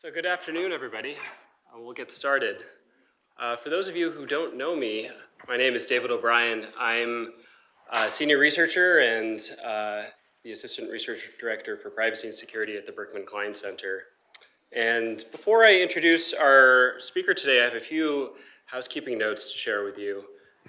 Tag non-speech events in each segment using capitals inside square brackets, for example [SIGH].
So good afternoon, everybody. Uh, we'll get started. Uh, for those of you who don't know me, my name is David O'Brien. I'm a senior researcher and uh, the assistant research director for privacy and security at the Berkman Klein Center. And before I introduce our speaker today, I have a few housekeeping notes to share with you.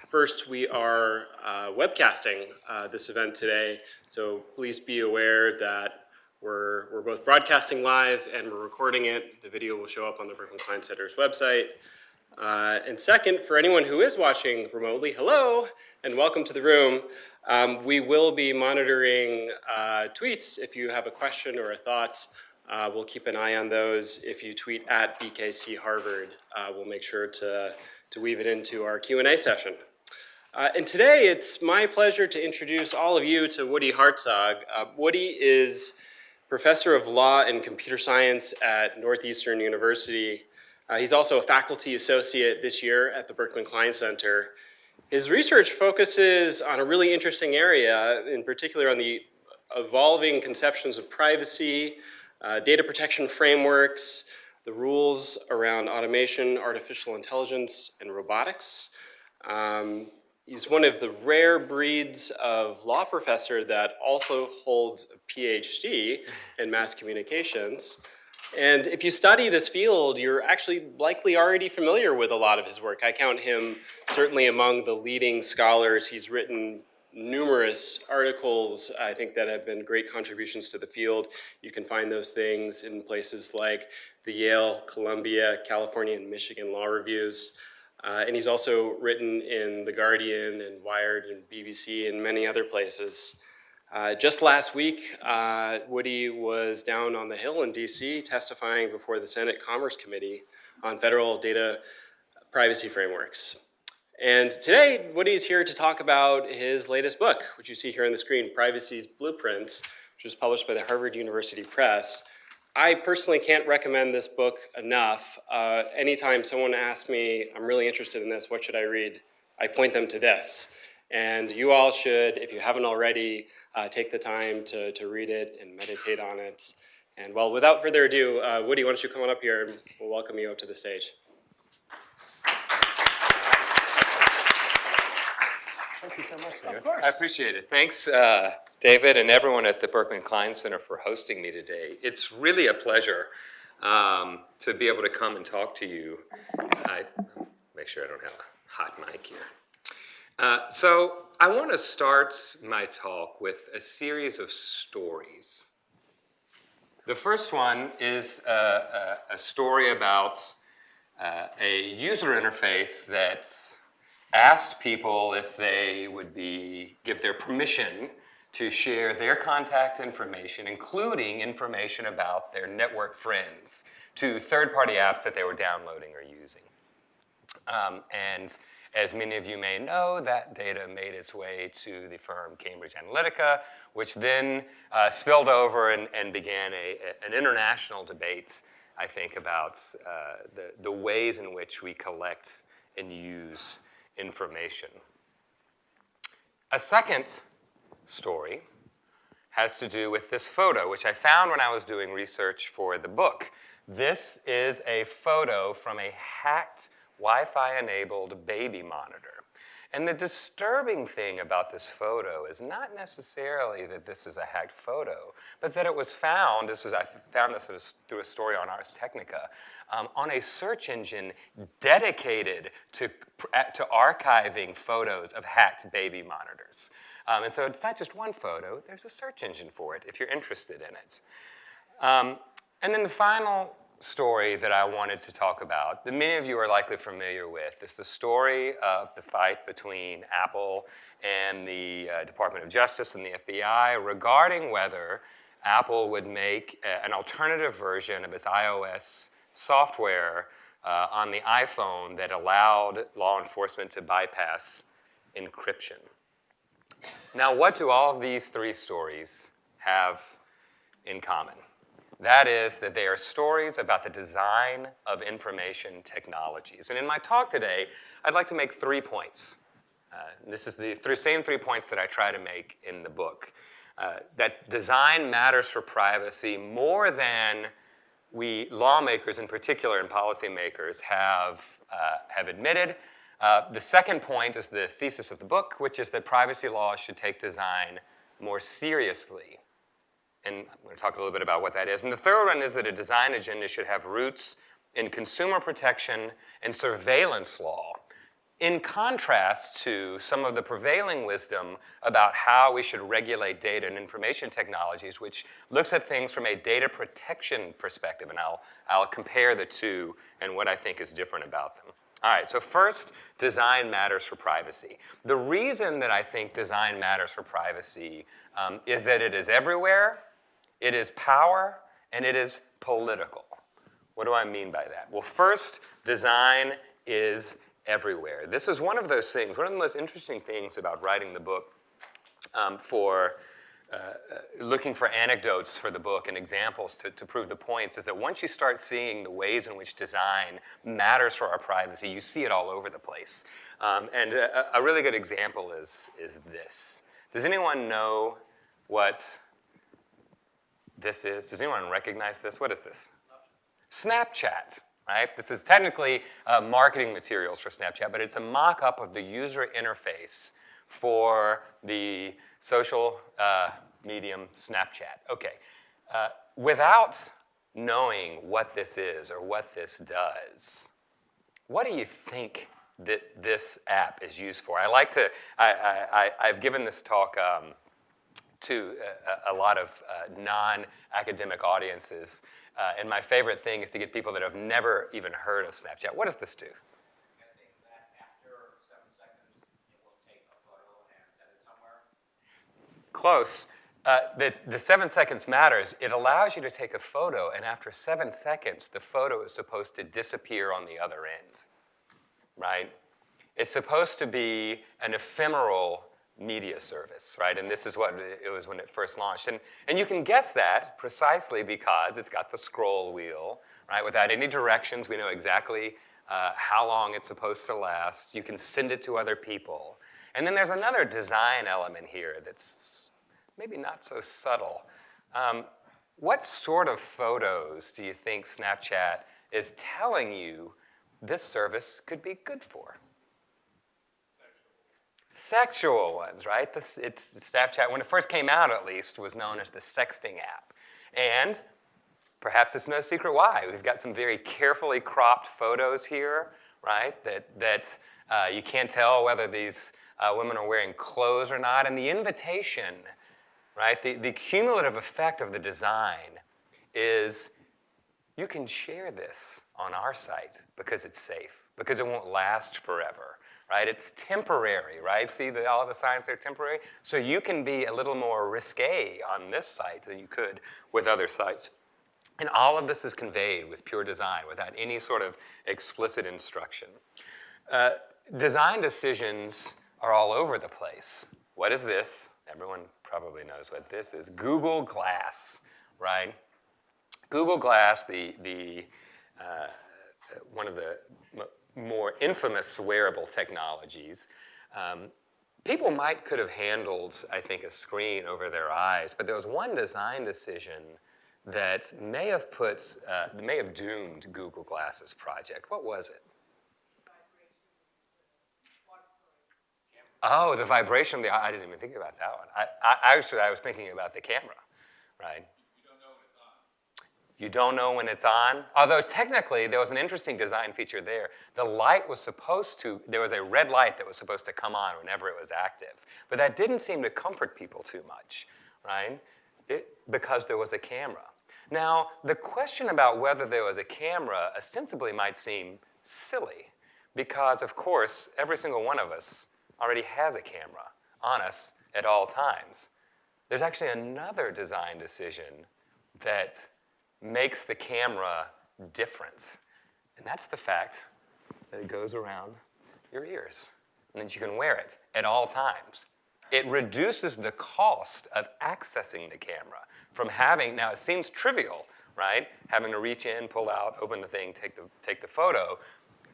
First, we are uh, webcasting uh, this event today, so please be aware that we're, we're both broadcasting live and we're recording it. The video will show up on the Berkman Klein Center's website. Uh, and second, for anyone who is watching remotely, hello and welcome to the room. Um, we will be monitoring uh, tweets. If you have a question or a thought, uh, we'll keep an eye on those. If you tweet at BKC Harvard, uh, we'll make sure to, to weave it into our Q&A session. Uh, and today, it's my pleasure to introduce all of you to Woody Hartzog. Uh, Woody is professor of law and computer science at Northeastern University. Uh, he's also a faculty associate this year at the Berkman Klein Center. His research focuses on a really interesting area, in particular on the evolving conceptions of privacy, uh, data protection frameworks, the rules around automation, artificial intelligence, and robotics. Um, He's one of the rare breeds of law professor that also holds a PhD in mass communications. And if you study this field, you're actually likely already familiar with a lot of his work. I count him certainly among the leading scholars. He's written numerous articles, I think, that have been great contributions to the field. You can find those things in places like the Yale, Columbia, California, and Michigan Law Reviews. Uh, and he's also written in The Guardian and Wired and BBC and many other places. Uh, just last week, uh, Woody was down on the Hill in DC testifying before the Senate Commerce Committee on federal data privacy frameworks. And today, Woody's here to talk about his latest book, which you see here on the screen, Privacy's Blueprints, which was published by the Harvard University Press. I personally can't recommend this book enough. Uh, anytime someone asks me, I'm really interested in this, what should I read? I point them to this. And you all should, if you haven't already, uh, take the time to, to read it and meditate on it. And well, without further ado, uh, Woody, why don't you come on up here and we'll welcome you up to the stage. Thank you so much, David. Of course. I appreciate it. Thanks, uh, David, and everyone at the Berkman Klein Center for hosting me today. It's really a pleasure um, to be able to come and talk to you. I make sure I don't have a hot mic here. Uh, so I want to start my talk with a series of stories. The first one is a, a, a story about uh, a user interface that's asked people if they would be, give their permission to share their contact information, including information about their network friends, to third-party apps that they were downloading or using. Um, and as many of you may know, that data made its way to the firm Cambridge Analytica, which then uh, spilled over and, and began a, a, an international debate, I think, about uh, the, the ways in which we collect and use information. A second story has to do with this photo, which I found when I was doing research for the book. This is a photo from a hacked Wi-Fi enabled baby monitor. And the disturbing thing about this photo is not necessarily that this is a hacked photo, but that it was found, this was, I found this through a story on Ars Technica, um, on a search engine dedicated to, to archiving photos of hacked baby monitors. Um, and so it's not just one photo, there's a search engine for it if you're interested in it. Um, and then the final story that I wanted to talk about, that many of you are likely familiar with, is the story of the fight between Apple and the uh, Department of Justice and the FBI regarding whether Apple would make a, an alternative version of its iOS software uh, on the iPhone that allowed law enforcement to bypass encryption. Now, what do all of these three stories have in common? That is that they are stories about the design of information technologies. And in my talk today, I'd like to make three points. Uh, this is the th same three points that I try to make in the book. Uh, that design matters for privacy more than we lawmakers in particular and policymakers have, uh, have admitted. Uh, the second point is the thesis of the book, which is that privacy laws should take design more seriously. And I'm going to talk a little bit about what that is. And the third one is that a design agenda should have roots in consumer protection and surveillance law, in contrast to some of the prevailing wisdom about how we should regulate data and information technologies, which looks at things from a data protection perspective. And I'll, I'll compare the two and what I think is different about them. All right, so first, design matters for privacy. The reason that I think design matters for privacy um, is that it is everywhere, it is power, and it is political. What do I mean by that? Well, first, design is everywhere. This is one of those things, one of the most interesting things about writing the book um, for uh, uh, looking for anecdotes for the book and examples to, to prove the points is that once you start seeing the ways in which design matters for our privacy, you see it all over the place. Um, and a, a, really good example is, is this. Does anyone know what this is? Does anyone recognize this? What is this? Snapchat, right? This is technically uh, marketing materials for Snapchat, but it's a mock-up of the user interface for the social uh, medium Snapchat. Okay, uh, without knowing what this is or what this does, what do you think that this app is used for? I like to, I, I, I, have given this talk um, to a, a, lot of uh, non-academic audiences, uh, and my favorite thing is to get people that have never even heard of Snapchat. What does this do? Close. Uh, the, the seven seconds matters. It allows you to take a photo, and after seven seconds, the photo is supposed to disappear on the other end, right? It's supposed to be an ephemeral media service, right? And this is what it was when it first launched. And, and you can guess that precisely because it's got the scroll wheel, right? Without any directions, we know exactly uh, how long it's supposed to last. You can send it to other people. And then there's another design element here that's maybe not so subtle. Um, what sort of photos do you think Snapchat is telling you this service could be good for? Sexual, ones, right? This, it's Snapchat, when it first came out at least, was known as the sexting app. And perhaps it's no secret why. We've got some very carefully cropped photos here, right? That, that uh, you can't tell whether these uh, women are wearing clothes or not. And the invitation right? The, the cumulative effect of the design is you can share this on our site because it's safe, because it won't last forever, right? It's temporary, right? See the, all the signs are temporary? So you can be a little more risque on this site than you could with other sites. And all of this is conveyed with pure design without any sort of explicit instruction. Uh, design decisions are all over the place. What is this? Everyone probably knows what this is. Google Glass, right? Google Glass, the, the, uh, one of the more infamous wearable technologies, um, people might could have handled, I think, a screen over their eyes, but there was one design decision that may have put, uh, may have doomed Google Glasses project. What was it? Oh, the vibration of the I didn't even think about that one. I, I, actually, I was thinking about the camera, right? You don't know when it's on. You don't know when it's on? Although technically, there was an interesting design feature there. The light was supposed to, there was a red light that was supposed to come on whenever it was active. But that didn't seem to comfort people too much, right? It, because there was a camera. Now, the question about whether there was a camera ostensibly might seem silly because, of course, every single one of us already has a camera on us at all times. There's actually another design decision that makes the camera different. And that's the fact that it goes around your ears and that you can wear it at all times. It reduces the cost of accessing the camera from having, now it seems trivial, right? Having to reach in, pull out, open the thing, take the, take the photo,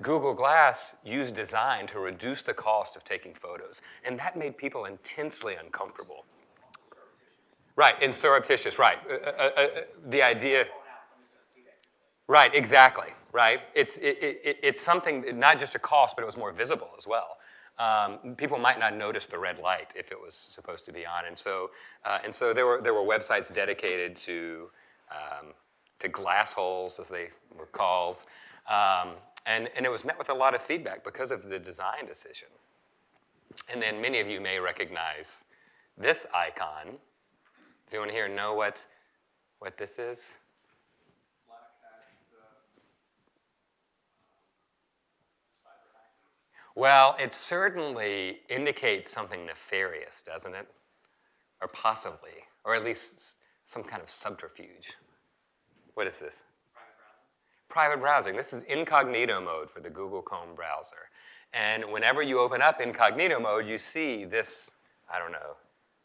Google Glass used design to reduce the cost of taking photos, and that made people intensely uncomfortable. Right, and surreptitious, right. Uh, uh, uh, uh the idea, Right, exactly, right? It's, it, it, it's something, not just a cost, but it was more visible as well. Um, people might not notice the red light if it was supposed to be on. And so, uh, and so there, were, there were websites dedicated to, um, to glass holes, as they were called. Um, and, and it was met with a lot of feedback because of the design decision. And then many of you may recognize this icon. Does anyone here know what, what this is? Well, it certainly indicates something nefarious, doesn't it? Or possibly, or at least some kind of subterfuge. What is this? Private browsing. This is incognito mode for the Google Chrome browser. And whenever you open up incognito mode, you see this, I don't know,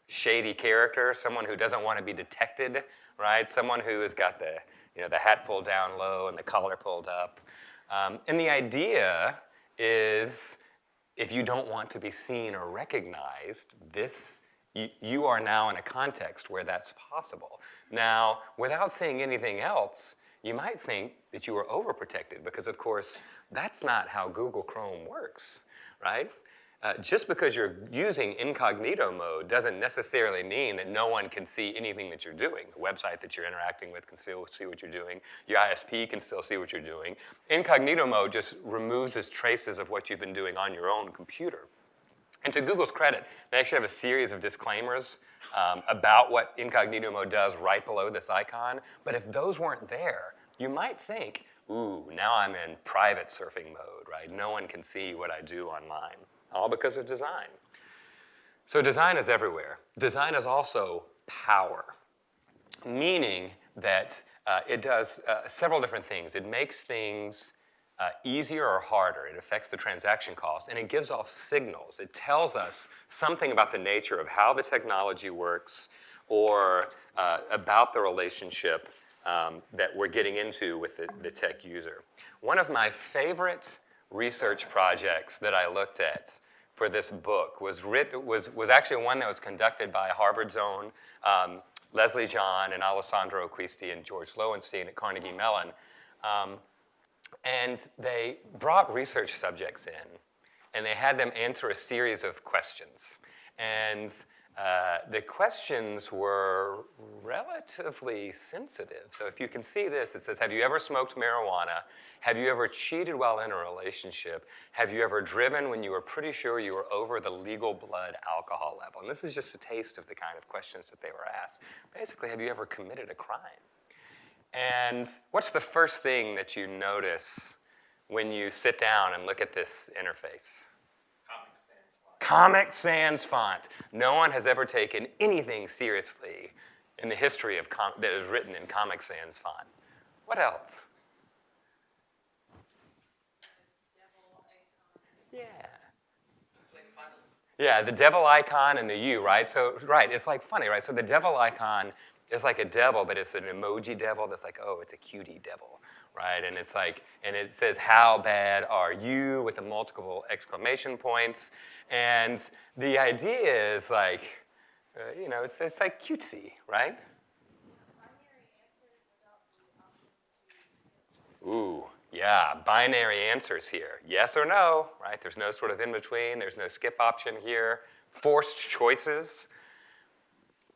shady character, someone who doesn't want to be detected, right? Someone who has got the, you know, the hat pulled down low and the collar pulled up. Um, and the idea is if you don't want to be seen or recognized, this you, you are now in a context where that's possible. Now, without saying anything else, you might think that you are overprotected because, of course, that's not how Google Chrome works, right? Uh, just because you're using incognito mode doesn't necessarily mean that no one can see anything that you're doing. The website that you're interacting with can still see what you're doing. Your ISP can still see what you're doing. Incognito mode just removes its traces of what you've been doing on your own computer. And to Google's credit, they actually have a series of disclaimers um, about what incognito mode does right below this icon. But if those weren't there, you might think, ooh, now I'm in private surfing mode, right? No one can see what I do online, all because of design. So design is everywhere. Design is also power, meaning that uh, it does uh, several different things. It makes things uh, easier or harder. It affects the transaction cost, and it gives off signals. It tells us something about the nature of how the technology works or uh, about the relationship um, that we're getting into with the, the tech user. One of my favorite research projects that I looked at for this book was, writ- was, was actually one that was conducted by Harvard's own um, Leslie John and Alessandro Acquisti and George Loewenstein at Carnegie Mellon. Um, and they brought research subjects in, and they had them answer a series of questions. And uh, the questions were relatively sensitive. So if you can see this, it says, have you ever smoked marijuana? Have you ever cheated while in a relationship? Have you ever driven when you were pretty sure you were over the legal blood alcohol level? And this is just a taste of the kind of questions that they were asked. Basically, have you ever committed a crime? And what's the first thing that you notice when you sit down and look at this interface? Comic Sans font. No one has ever taken anything seriously in the history of that is written in Comic Sans font. What else? Yeah. Yeah, the devil icon and the U, right? So, right, it's like funny, right? So the devil icon is like a devil, but it's an emoji devil that's like, oh, it's a cutie devil, right? And it's like, and it says, how bad are you with the multiple exclamation points. And the idea is like, uh, you know, it's, it's like cutesy, right? Ooh, yeah, binary answers here. Yes or no, right? There's no sort of in between, there's no skip option here. Forced choices.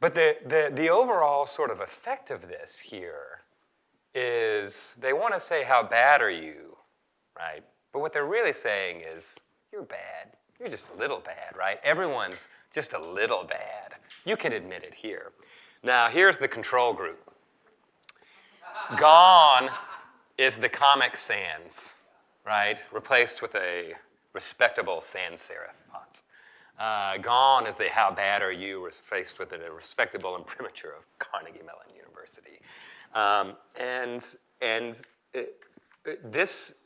But the, the, the overall sort of effect of this here is they want to say, How bad are you? Right? But what they're really saying is, You're bad. You're just a little bad, right? Everyone's just a little bad. You can admit it here. Now, here's the control group. Gone is the Comic Sans, right? Replaced with a respectable sans serif font. Uh, gone is the how bad are you replaced with a respectable imprimatur of Carnegie Mellon University. Um, and and it, it- this it-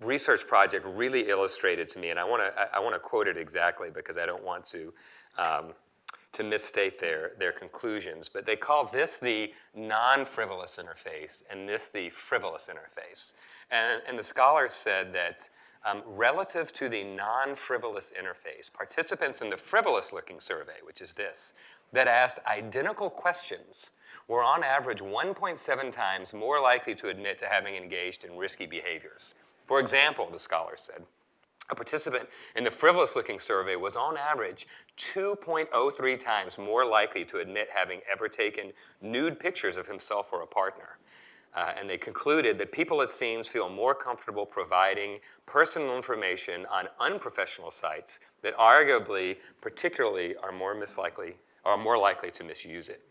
research project really illustrated to me, and I want to I, want to quote it exactly because I don't want to um, to misstate their, their conclusions, but they call this the non-frivolous interface and this the frivolous interface. And, and the scholars said that um, relative to the non-frivolous interface, participants in the frivolous-looking survey, which is this, that asked identical questions were on average 1.7 times more likely to admit to having engaged in risky behaviors. For example, the scholar said, a participant in the frivolous-looking survey was on average 2.03 times more likely to admit having ever taken nude pictures of himself or a partner. Uh, and they concluded that people, it seems, feel more comfortable providing personal information on unprofessional sites that arguably, particularly, are more mislikely, are more likely to misuse it.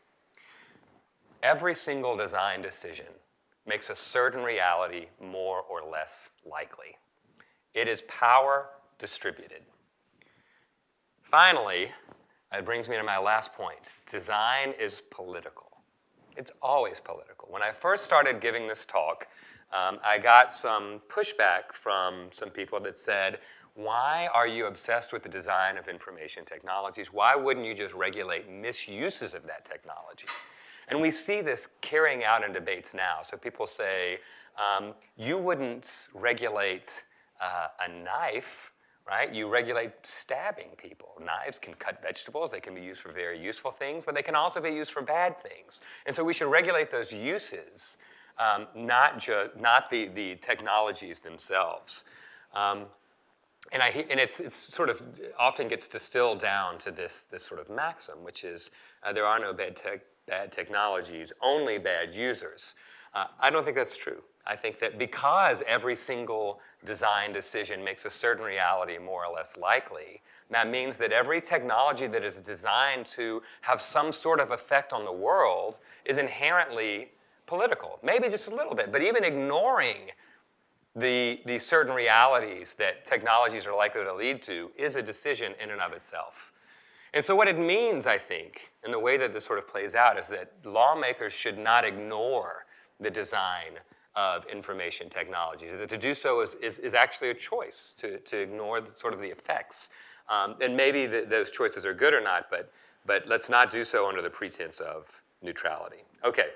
Every single design decision makes a certain reality more or less likely. It is power distributed. Finally, it brings me to my last point. Design is political. It's always political. When I first started giving this talk, um, I got some pushback from some people that said, why are you obsessed with the design of information technologies? Why wouldn't you just regulate misuses of that technology? And we see this carrying out in debates now. So people say, um, you wouldn't regulate uh, a knife right? You regulate stabbing people. Knives can cut vegetables. They can be used for very useful things, but they can also be used for bad things. And so we should regulate those uses, um, not, not the, the technologies themselves. Um, and, I, and it's, it's sort of often gets distilled down to this, this sort of maxim, which is uh, there are no bad, bad technologies, only bad users. Uh, I don't think that's true. I think that because every single design decision makes a certain reality more or less likely, that means that every technology that is designed to have some sort of effect on the world is inherently political. Maybe just a little bit, but even ignoring the, the certain realities that technologies are likely to lead to is a decision in and of itself. And so what it means, I think, in the way that this sort of plays out is that lawmakers should not ignore the design of information technologies. That to do so is, is, is actually a choice to, to ignore the, sort of the effects. Um, and maybe the, those choices are good or not, but, but let's not do so under the pretense of neutrality. Okay.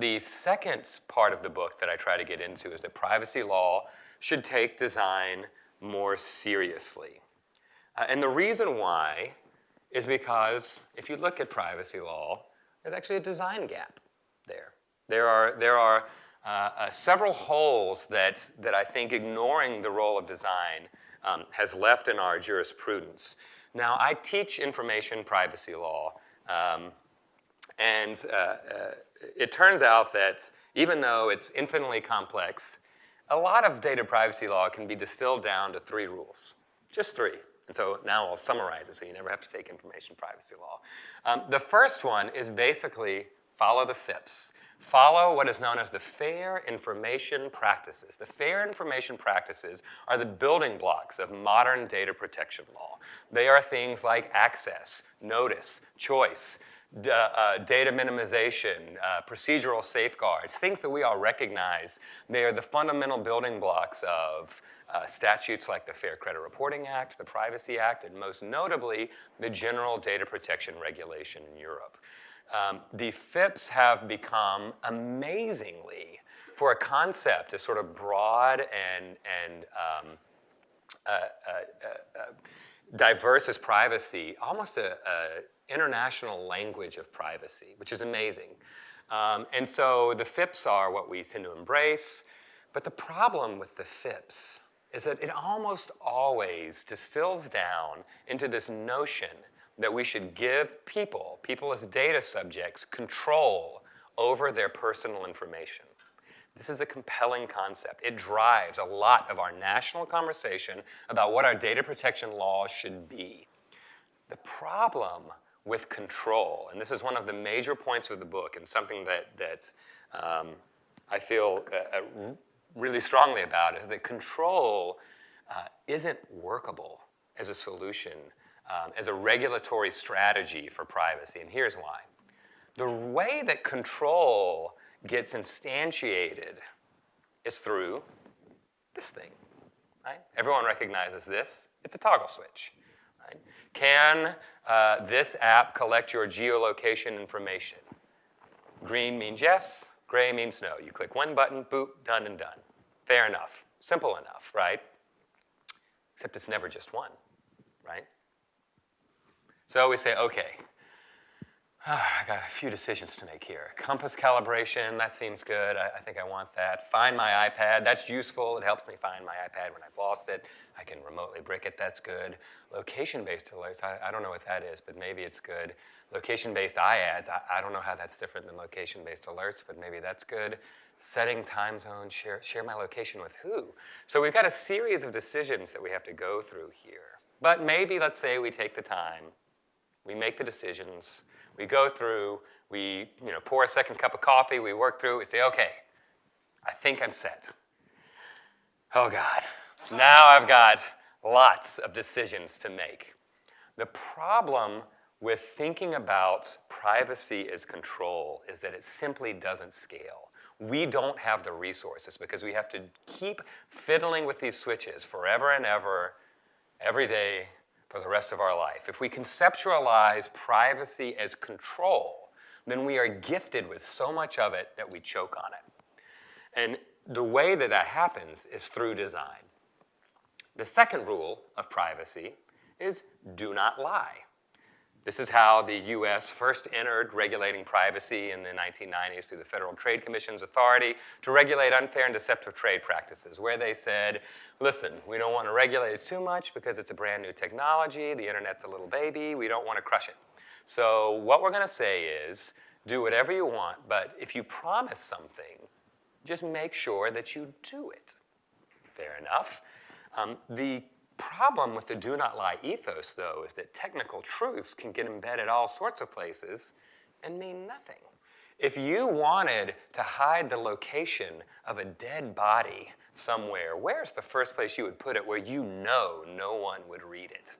The second part of the book that I try to get into is that privacy law should take design more seriously. Uh, and the reason why is because if you look at privacy law, there's actually a design gap there. There are, there are uh, uh, several holes that, that I think ignoring the role of design um, has left in our jurisprudence. Now, I teach information privacy law, um, and uh, uh, it turns out that even though it's infinitely complex, a lot of data privacy law can be distilled down to three rules, just three. And so now I'll summarize it so you never have to take information privacy law. Um, the first one is basically follow the FIPS follow what is known as the fair information practices. The fair information practices are the building blocks of modern data protection law. They are things like access, notice, choice, uh, data minimization, uh, procedural safeguards, things that we all recognize. They are the fundamental building blocks of uh, statutes like the Fair Credit Reporting Act, the Privacy Act, and most notably, the General Data Protection Regulation in Europe. Um, the FIPS have become amazingly, for a concept as sort of broad and, and um, uh, uh, uh, uh diverse as privacy, almost an international language of privacy, which is amazing. Um, and so the FIPS are what we tend to embrace, but the problem with the FIPS is that it almost always distills down into this notion that we should give people, people as data subjects, control over their personal information. This is a compelling concept. It drives a lot of our national conversation about what our data protection laws should be. The problem with control, and this is one of the major points of the book and something that, that um, I feel uh, uh really strongly about, is that control uh, isn't workable as a solution um, as a regulatory strategy for privacy, and here's why. The way that control gets instantiated is through this thing, right? Everyone recognizes this. It's a toggle switch, right? Can uh, this app collect your geolocation information? Green means yes, gray means no. You click one button, boop, done and done. Fair enough, simple enough, right? Except it's never just one, right? So we say, okay, Ah, I got a few decisions to make here. Compass calibration, that seems good. I, I, think I want that. Find my iPad, that's useful. It helps me find my iPad when I've lost it. I can remotely brick it, that's good. Location-based alerts, I, I, don't know what that is, but maybe it's good. Location-based iAds, I, I don't know how that's different than location-based alerts, but maybe that's good. Setting time zone, share, share my location with who? So we've got a series of decisions that we have to go through here. But maybe, let's say we take the time, we make the decisions, we go through, we you know, pour a second cup of coffee, we work through, we say, okay, I think I'm set. Oh God, now I've got lots of decisions to make. The problem with thinking about privacy as control is that it simply doesn't scale. We don't have the resources because we have to keep fiddling with these switches forever and ever, every day, for the rest of our life. If we conceptualize privacy as control, then we are gifted with so much of it that we choke on it. And the way that that happens is through design. The second rule of privacy is do not lie. This is how the US first entered regulating privacy in the 1990s through the Federal Trade Commission's authority to regulate unfair and deceptive trade practices, where they said, listen, we don't want to regulate it too much because it's a brand new technology, the internet's a little baby, we don't want to crush it. So what we're going to say is, do whatever you want, but if you promise something, just make sure that you do it. Fair enough. Um, the problem with the do not lie ethos, though, is that technical truths can get embedded all sorts of places and mean nothing. If you wanted to hide the location of a dead body somewhere, where's the first place you would put it where you know no one would read it?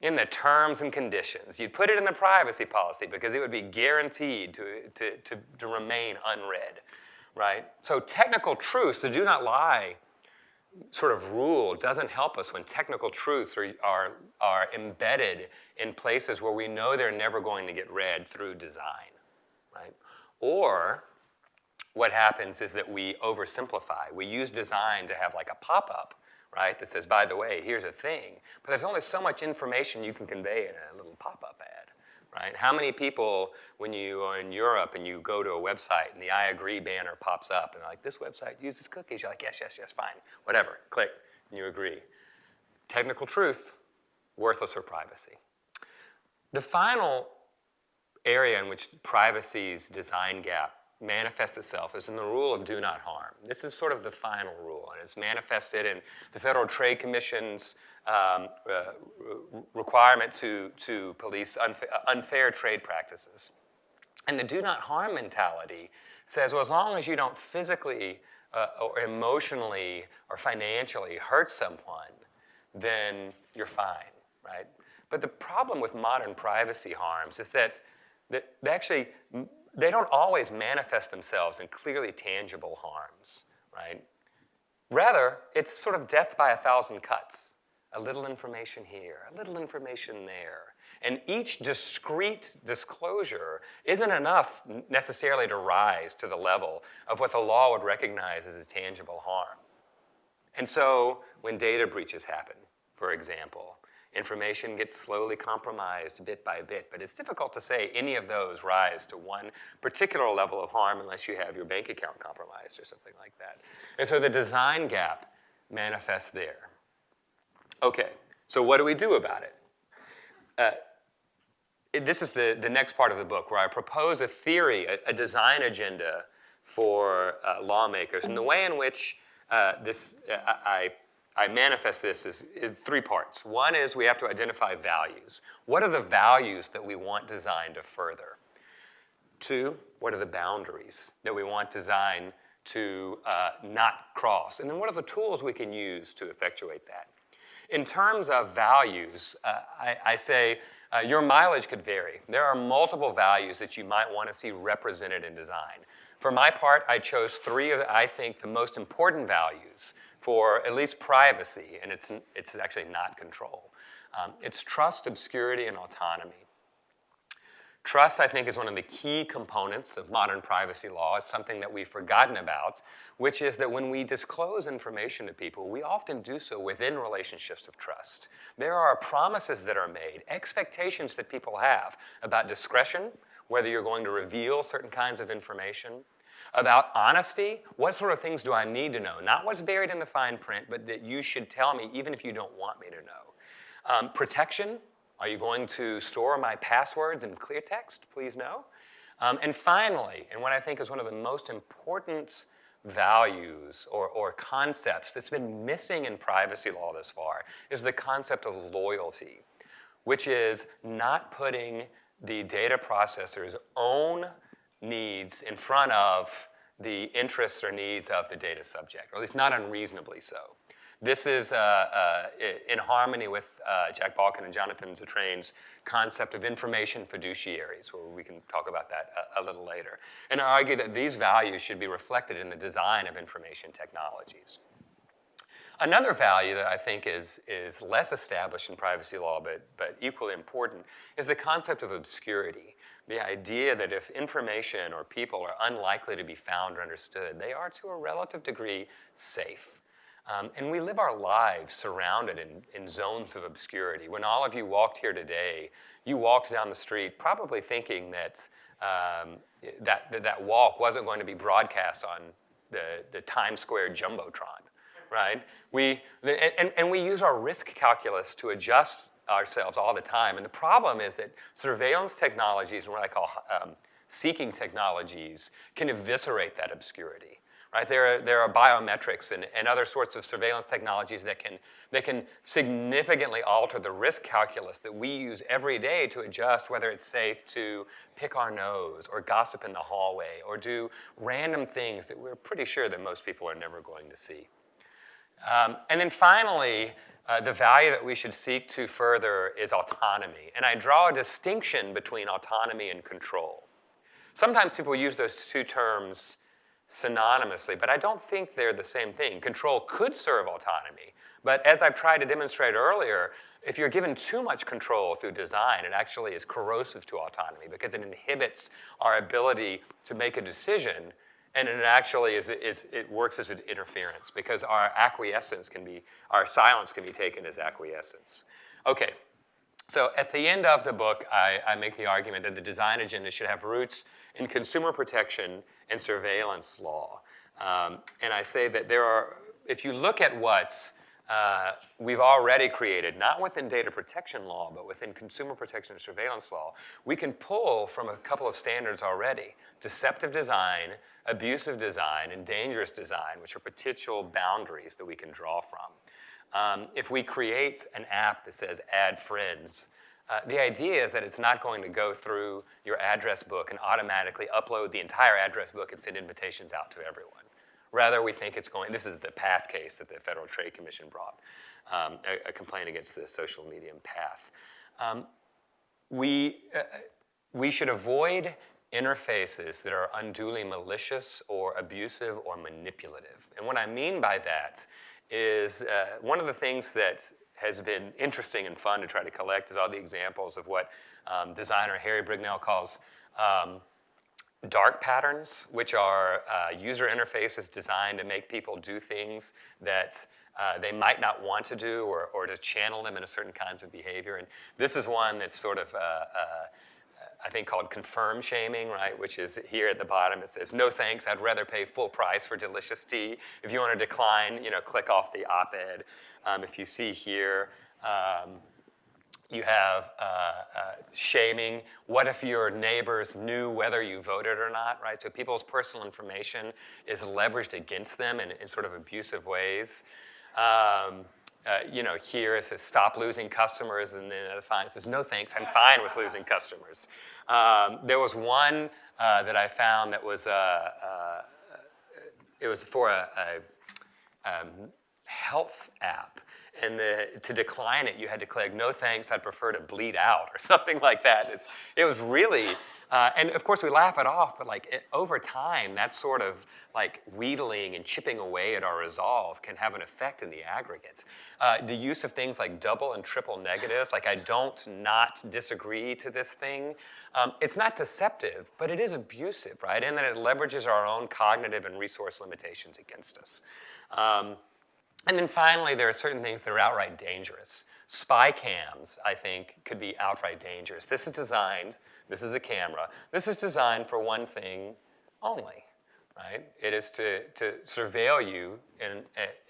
In the terms and conditions. You'd put it in the privacy policy because it would be guaranteed to, to, to, to remain unread, right? So technical truths, the do not lie sort of rule doesn't help us when technical truths are, are, are embedded in places where we know they're never going to get read through design, right? Or what happens is that we oversimplify. We use design to have like a pop-up, right, that says, by the way, here's a thing. But there's only so much information you can convey in a little pop-up ad right? How many people, when you are in Europe and you go to a website and the I agree banner pops up and like, this website uses cookies, you're like, yes, yes, yes, fine, whatever, click, and you agree. Technical truth, worthless for privacy. The final area in which privacy's design gap manifests itself is in the rule of do not harm. This is sort of the final rule, and it's manifested in the Federal Trade Commission's um, uh, requirement to, to police unfa unfair trade practices. And the do not harm mentality says, well, as long as you don't physically uh, or emotionally or financially hurt someone, then you're fine, right? But the problem with modern privacy harms is that, that they actually they don't always manifest themselves in clearly tangible harms, right? Rather, it's sort of death by a thousand cuts. A little information here, a little information there. And each discrete disclosure isn't enough necessarily to rise to the level of what the law would recognize as a tangible harm. And so when data breaches happen, for example, Information gets slowly compromised bit by bit, but it's difficult to say any of those rise to one particular level of harm unless you have your bank account compromised or something like that. And so the design gap manifests there. Okay, so what do we do about it? Uh, it, this is the, the next part of the book where I propose a theory, a, a design agenda for uh, lawmakers and the way in which uh, this, uh, I I manifest this is, in three parts. One is we have to identify values. What are the values that we want design to further? Two, what are the boundaries that we want design to uh, not cross? And then what are the tools we can use to effectuate that? In terms of values, uh, I, I, say uh, your mileage could vary. There are multiple values that you might want to see represented in design. For my part, I chose three of, I think, the most important values for at least privacy, and it's, it's actually not control. Um, it's trust, obscurity, and autonomy. Trust, I think, is one of the key components of modern privacy law. It's something that we've forgotten about, which is that when we disclose information to people, we often do so within relationships of trust. There are promises that are made, expectations that people have about discretion, whether you're going to reveal certain kinds of information, about honesty, what sort of things do I need to know? Not what's buried in the fine print, but that you should tell me even if you don't want me to know. Um, protection, are you going to store my passwords in clear text? Please no. Um, and finally, and what I think is one of the most important values or, or concepts that's been missing in privacy law this far is the concept of loyalty, which is not putting the data processor's own needs in front of the interests or needs of the data subject, or at least not unreasonably so. This is uh, uh, in harmony with uh, Jack Balkin and Jonathan Zittrain's concept of information fiduciaries, where we can talk about that a, a, little later. And I argue that these values should be reflected in the design of information technologies. Another value that I think is, is less established in privacy law, but, but equally important, is the concept of obscurity. The idea that if information or people are unlikely to be found or understood, they are to a relative degree safe. Um, and we live our lives surrounded in, in zones of obscurity. When all of you walked here today, you walked down the street probably thinking that um, that, that, that walk wasn't going to be broadcast on the, the Times Square Jumbotron, right? We, and, and we use our risk calculus to adjust ourselves all the time. And the problem is that surveillance technologies what I call um, seeking technologies can eviscerate that obscurity right? There are, there are biometrics and, and other sorts of surveillance technologies that can, that can significantly alter the risk calculus that we use every day to adjust whether it's safe to pick our nose or gossip in the hallway or do random things that we're pretty sure that most people are never going to see. Um, and then finally, uh, the value that we should seek to further is autonomy. And I draw a distinction between autonomy and control. Sometimes people use those two terms synonymously, but I don't think they're the same thing. Control could serve autonomy, but as I've tried to demonstrate earlier, if you're given too much control through design, it actually is corrosive to autonomy because it inhibits our ability to make a decision and it actually is, is, it works as an interference because our acquiescence can be, our silence can be taken as acquiescence. Okay, so at the end of the book, I, I make the argument that the design agenda should have roots in consumer protection and surveillance law. Um, and I say that there are, if you look at what uh, we've already created, not within data protection law, but within consumer protection and surveillance law, we can pull from a couple of standards already. Deceptive design, abusive design, and dangerous design, which are potential boundaries that we can draw from. Um, if we create an app that says add friends, uh, the idea is that it's not going to go through your address book and automatically upload the entire address book and send invitations out to everyone. Rather, we think it's going, this is the PATH case that the Federal Trade Commission brought, um, a, a, complaint against the social media PATH. Um, we, uh, we should avoid interfaces that are unduly malicious or abusive or manipulative. And what I mean by that is uh, one of the things that has been interesting and fun to try to collect is all the examples of what um, designer Harry Brignull calls um, dark patterns, which are uh, user interfaces designed to make people do things that uh, they might not want to do or, or to channel them into certain kinds of behavior. And this is one that's sort of uh, uh I think called confirm shaming, right? Which is here at the bottom, it says, no thanks, I'd rather pay full price for delicious tea. If you want to decline, you know, click off the op-ed. Um, if you see here, um, you have uh, uh, shaming. What if your neighbors knew whether you voted or not, right? So people's personal information is leveraged against them in, in sort of abusive ways. Um, uh, you know, here it says stop losing customers, and then the fine says no thanks, I'm fine with losing customers. Um, there was one uh, that I found that was, uh, uh it was for a, a um, health app. And the, to decline it, you had to click, no thanks, I'd prefer to bleed out, or [LAUGHS] something like that. It's, it was really Uh, and of course, we laugh it off, but like it, over time, that sort of like wheedling and chipping away at our resolve can have an effect in the aggregate. Uh, the use of things like double and triple negatives, like I don't not disagree to this thing, um, it's not deceptive, but it is abusive, right? And that it leverages our own cognitive and resource limitations against us. Um, and then finally, there are certain things that are outright dangerous. Spy cams, I think, could be outright dangerous. This is designed, this is a camera, this is designed for one thing only, right? It is to, to surveil you in,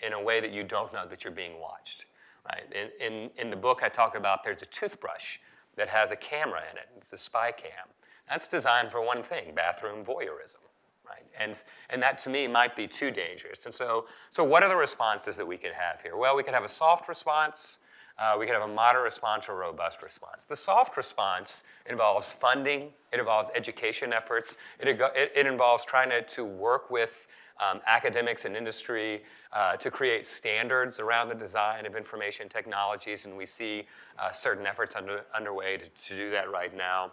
in a way that you don't know that you're being watched, right? In, in, in the book, I talk about there's a toothbrush that has a camera in it. It's a spy cam. That's designed for one thing, bathroom voyeurism right? And, and that to me might be too dangerous. And so, so what are the responses that we could have here? Well, we could have a soft response, uh, we could have a moderate response or a robust response. The soft response involves funding, it involves education efforts, it, it, it involves trying to, to work with um, academics and industry uh, to create standards around the design of information technologies, and we see uh, certain efforts under, underway to, to do that right now.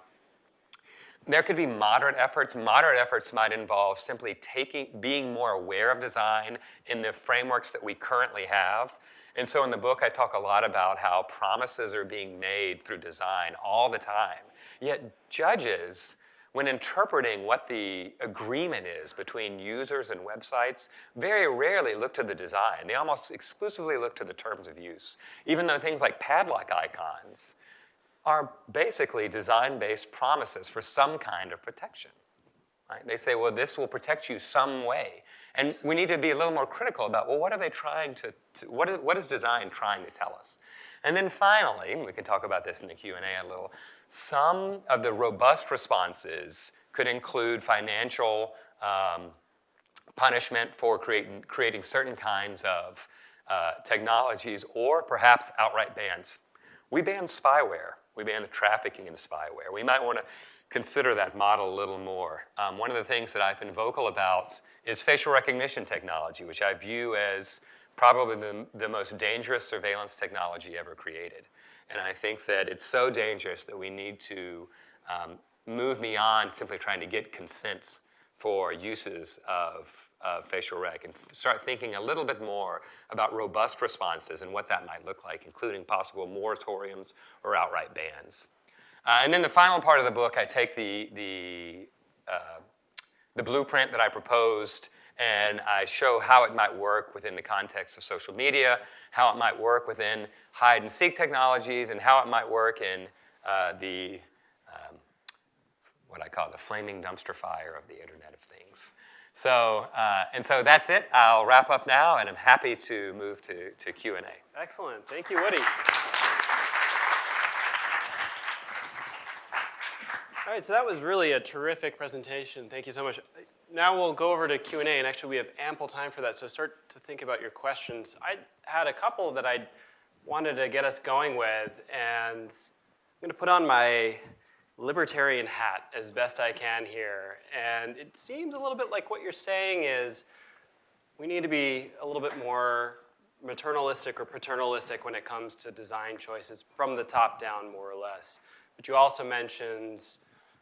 There could be moderate efforts. Moderate efforts might involve simply taking, being more aware of design in the frameworks that we currently have. And so in the book, I talk a lot about how promises are being made through design all the time. Yet judges, when interpreting what the agreement is between users and websites, very rarely look to the design. They almost exclusively look to the terms of use. Even though things like padlock icons are basically design-based promises for some kind of protection. Right? They say, well, this will protect you some way. And we need to be a little more critical about, well, what are they trying to, to what, is, what is design trying to tell us? And then finally, we can talk about this in the Q&A a little, some of the robust responses could include financial um, punishment for creating, creating certain kinds of uh, technologies or perhaps outright bans. We ban spyware we ban the trafficking in spyware. We might want to consider that model a little more. Um, one of the things that I've been vocal about is facial recognition technology, which I view as probably the, the most dangerous surveillance technology ever created. And I think that it's so dangerous that we need to um, move beyond simply trying to get consents for uses of uh, facial rec and start thinking a little bit more about robust responses and what that might look like, including possible moratoriums or outright bans. Uh, and then the final part of the book, I take the, the, uh, the blueprint that I proposed and I show how it might work within the context of social media, how it might work within hide and seek technologies, and how it might work in uh, the, um, what I call the flaming dumpster fire of the Internet of Things. So, uh, and so that's it. I'll wrap up now, and I'm happy to move to, to Q&A. Excellent. Thank you, Woody. All right, so that was really a terrific presentation. Thank you so much. Now we'll go over to Q&A, and actually we have ample time for that, so start to think about your questions. I had a couple that I wanted to get us going with, and I'm going to put on my libertarian hat as best I can here. And it seems a little bit like what you're saying is we need to be a little bit more maternalistic or paternalistic when it comes to design choices from the top down, more or less. But you also mentioned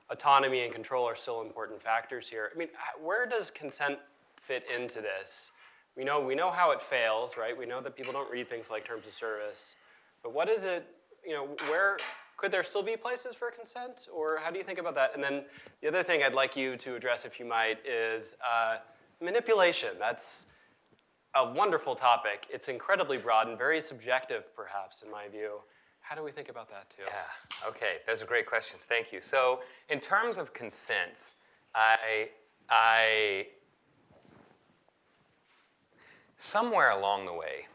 autonomy and control are still important factors here. I mean, where does consent fit into this? We know, we know how it fails, right? We know that people don't read things like terms of service. But what is it, you know, where, could there still be places for consent, or how do you think about that? And then the other thing I'd like you to address, if you might, is uh, manipulation. That's a wonderful topic. It's incredibly broad and very subjective, perhaps, in my view. How do we think about that, too? Yeah, okay, those are great questions. Thank you. So in terms of consent, I, I, somewhere along the way,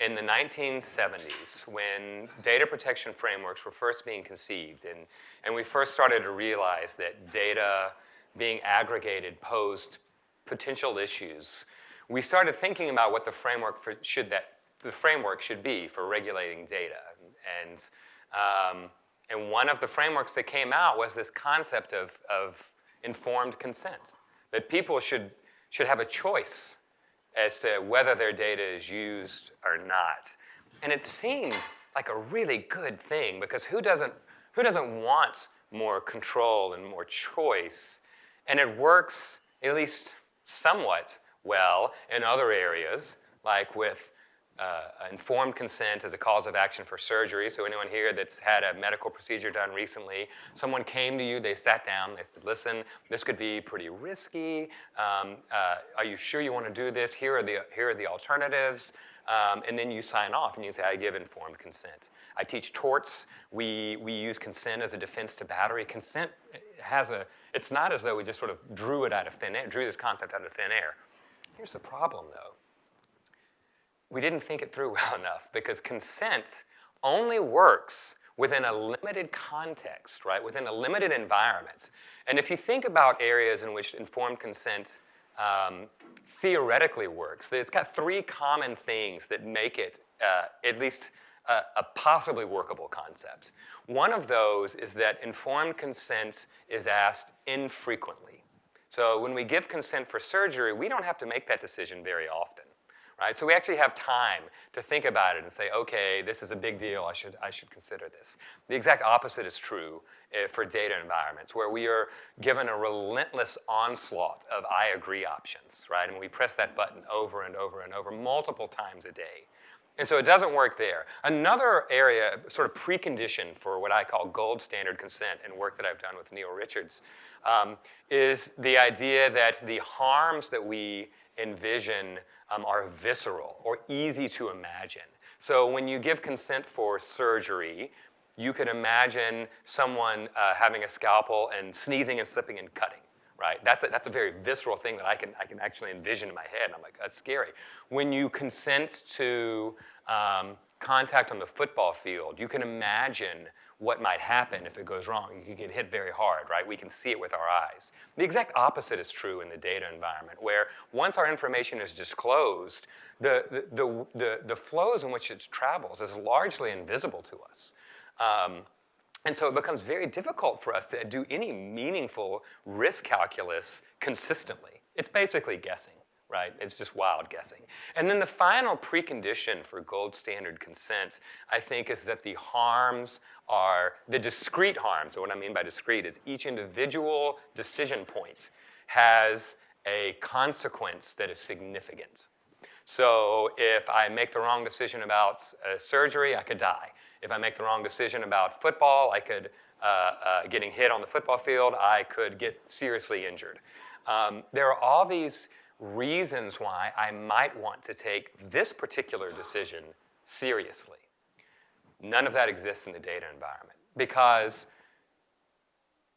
in the 1970s when data protection frameworks were first being conceived and, and we first started to realize that data being aggregated posed potential issues, we started thinking about what the framework for, should that the framework should be for regulating data. And, um, and one of the frameworks that came out was this concept of, of informed consent, that people should, should have a choice as to whether their data is used or not. And it seemed like a really good thing because who doesn't, who doesn't want more control and more choice. And it works, at least somewhat, well in other areas, like with uh, informed consent as a cause of action for surgery. So anyone here that's had a medical procedure done recently, someone came to you, they sat down, they said, listen, this could be pretty risky. Um, uh, are you sure you want to do this? Here are the, here are the alternatives. Um, and then you sign off and you say, I give informed consent. I teach torts. We, we use consent as a defense to battery. Consent has a, it's not as though we just sort of drew it out of thin air, drew this concept out of thin air. Here's the problem though we didn't think it through [LAUGHS] well enough because consent only works within a limited context, right? Within a limited environment. And if you think about areas in which informed consent um, theoretically works, it's got three common things that make it uh, at least a, a possibly workable concept. One of those is that informed consent is asked infrequently. So when we give consent for surgery, we don't have to make that decision very often right? So we actually have time to think about it and say, okay, this is a big deal, I should, I should consider this. The exact opposite is true uh, for data environments, where we are given a relentless onslaught of I agree options, right? And we press that button over and over and over multiple times a day. And so it doesn't work there. Another area, sort of precondition for what I call gold standard consent and work that I've done with Neil Richards, um, is the idea that the harms that we envision um, are visceral or easy to imagine. So when you give consent for surgery, you could imagine someone uh, having a scalpel and sneezing and slipping and cutting, right? That's a, that's a very visceral thing that I can, I can actually envision in my head. I'm like, that's scary. When you consent to um, contact on the football field, you can imagine what might happen if it goes wrong. You could get hit very hard, right? We can see it with our eyes. The exact opposite is true in the data environment, where once our information is disclosed, the, the, the, the, the flows in which it travels is largely invisible to us. Um, and so it becomes very difficult for us to do any meaningful risk calculus consistently. It's basically guessing right? It's just wild guessing. And then the final precondition for gold standard consents, I think, is that the harms are, the discrete harms, so what I mean by discrete is each individual decision point has a consequence that is significant. So if I make the wrong decision about uh, surgery, I could die. If I make the wrong decision about football, I could, uh, uh, getting hit on the football field, I could get seriously injured. Um, there are all these reasons why I might want to take this particular decision seriously. None of that exists in the data environment because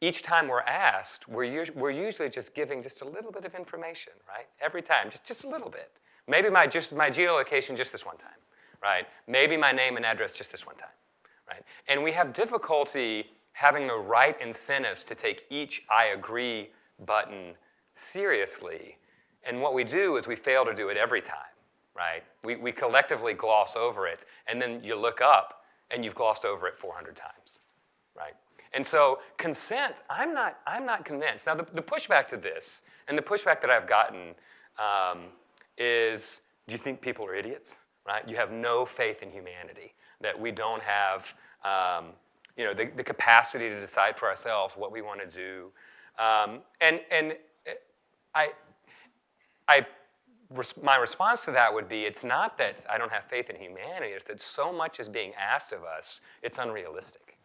each time we're asked, we're, we're usually just giving just a little bit of information, right? Every time, just, just a little bit. Maybe my, just, my geolocation just this one time, right? Maybe my name and address just this one time, right? And we have difficulty having the right incentives to take each I agree button seriously and what we do is we fail to do it every time, right? We, we collectively gloss over it, and then you look up, and you've glossed over it 400 times, right? And so consent, I'm not, I'm not convinced. Now, the, the pushback to this, and the pushback that I've gotten um, is, do you think people are idiots, right? You have no faith in humanity, that we don't have um, you know, the, the capacity to decide for ourselves what we want to do. Um, and, and I, I, my response to that would be, it's not that I don't have faith in humanity, it's that so much is being asked of us, it's unrealistic.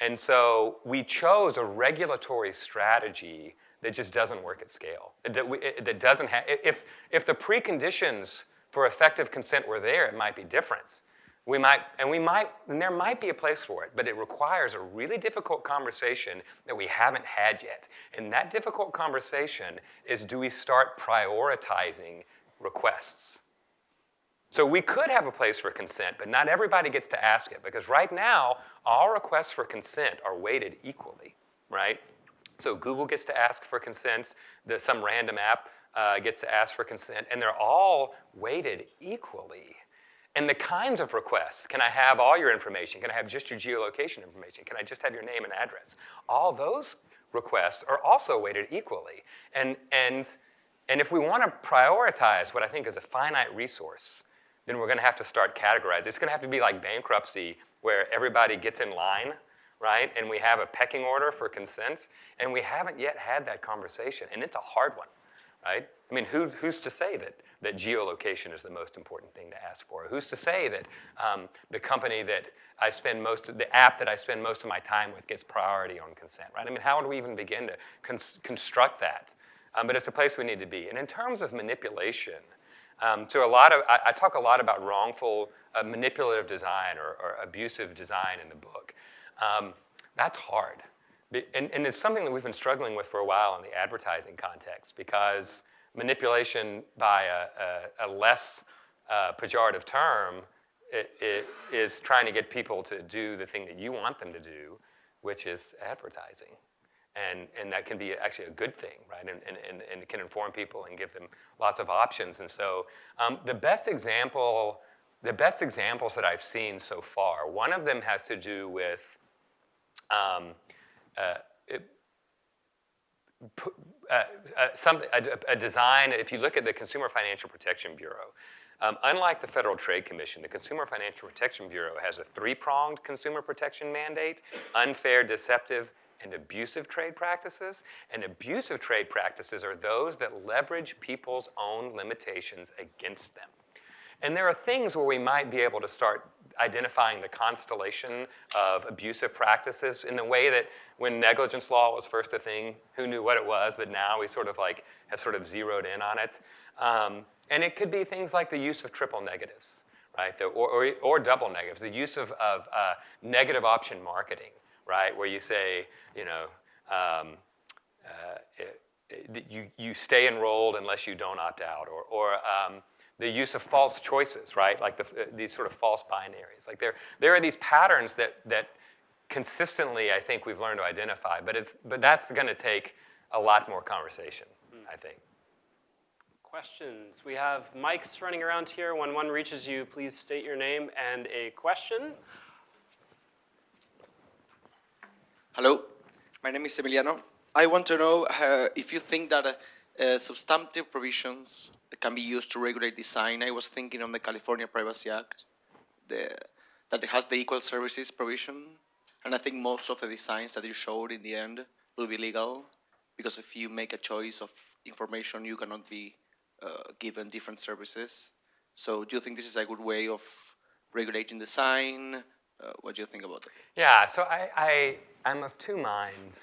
And so we chose a regulatory strategy that just doesn't work at scale. That doesn't have, if, if the preconditions for effective consent were there, it might be different. We might, and we might, and there might be a place for it, but it requires a really difficult conversation that we haven't had yet. And that difficult conversation is do we start prioritizing requests? So we could have a place for consent, but not everybody gets to ask it because right now, all requests for consent are weighted equally, right? So Google gets to ask for consent, the, some random app uh, gets to ask for consent, and they're all weighted equally. And the kinds of requests, can I have all your information? Can I have just your geolocation information? Can I just have your name and address? All those requests are also weighted equally. And, and, and if we want to prioritize what I think is a finite resource, then we're going to have to start categorizing. It's going to have to be like bankruptcy where everybody gets in line, right? And we have a pecking order for consents, and we haven't yet had that conversation, and it's a hard one, right? I mean, who, who's to say that, that geolocation is the most important thing to ask for? Who's to say that um, the company that I spend most of, the app that I spend most of my time with gets priority on consent, right? I mean, how do we even begin to cons- construct that? Um, but it's a place we need to be. And in terms of manipulation, um, so a lot of, I, I, talk a lot about wrongful uh, manipulative design or, or, abusive design in the book. Um, that's hard. And, and, it's something that we've been struggling with for a while in the advertising context because manipulation by a, a, a less uh, pejorative term it, it is trying to get people to do the thing that you want them to do, which is advertising. And, and that can be actually a good thing, right? And, and, and it can inform people and give them lots of options. And so um, the best example, the best examples that I've seen so far, one of them has to do with um, uh, it, uh, uh, some, a, a, design, if you look at the Consumer Financial Protection Bureau, um, unlike the Federal Trade Commission, the Consumer Financial Protection Bureau has a three-pronged consumer protection mandate, unfair, deceptive, and abusive trade practices. And abusive trade practices are those that leverage people's own limitations against them. And there are things where we might be able to start identifying the constellation of abusive practices in the way that when negligence law was first a thing, who knew what it was, but now we sort of like have sort of zeroed in on it. Um, and it could be things like the use of triple negatives, right, the, or, or, or, double negatives, the use of, of uh, negative option marketing, right, where you say, you know, um, uh, it, it, you, you stay enrolled unless you don't opt out, or, or um, the use of false choices, right? Like the, uh, these sort of false binaries. Like there, there are these patterns that, that consistently I think we've learned to identify, but, it's, but that's gonna take a lot more conversation, mm. I think. Questions? We have mics running around here. When one reaches you, please state your name and a question. Hello, my name is Emiliano. I want to know uh, if you think that uh, uh, substantive provisions can be used to regulate design. I was thinking on the California Privacy Act, the, that it has the equal services provision, and I think most of the designs that you showed in the end will be legal, because if you make a choice of information, you cannot be uh, given different services. So do you think this is a good way of regulating design? Uh, what do you think about that? Yeah, so I, I, I'm of two minds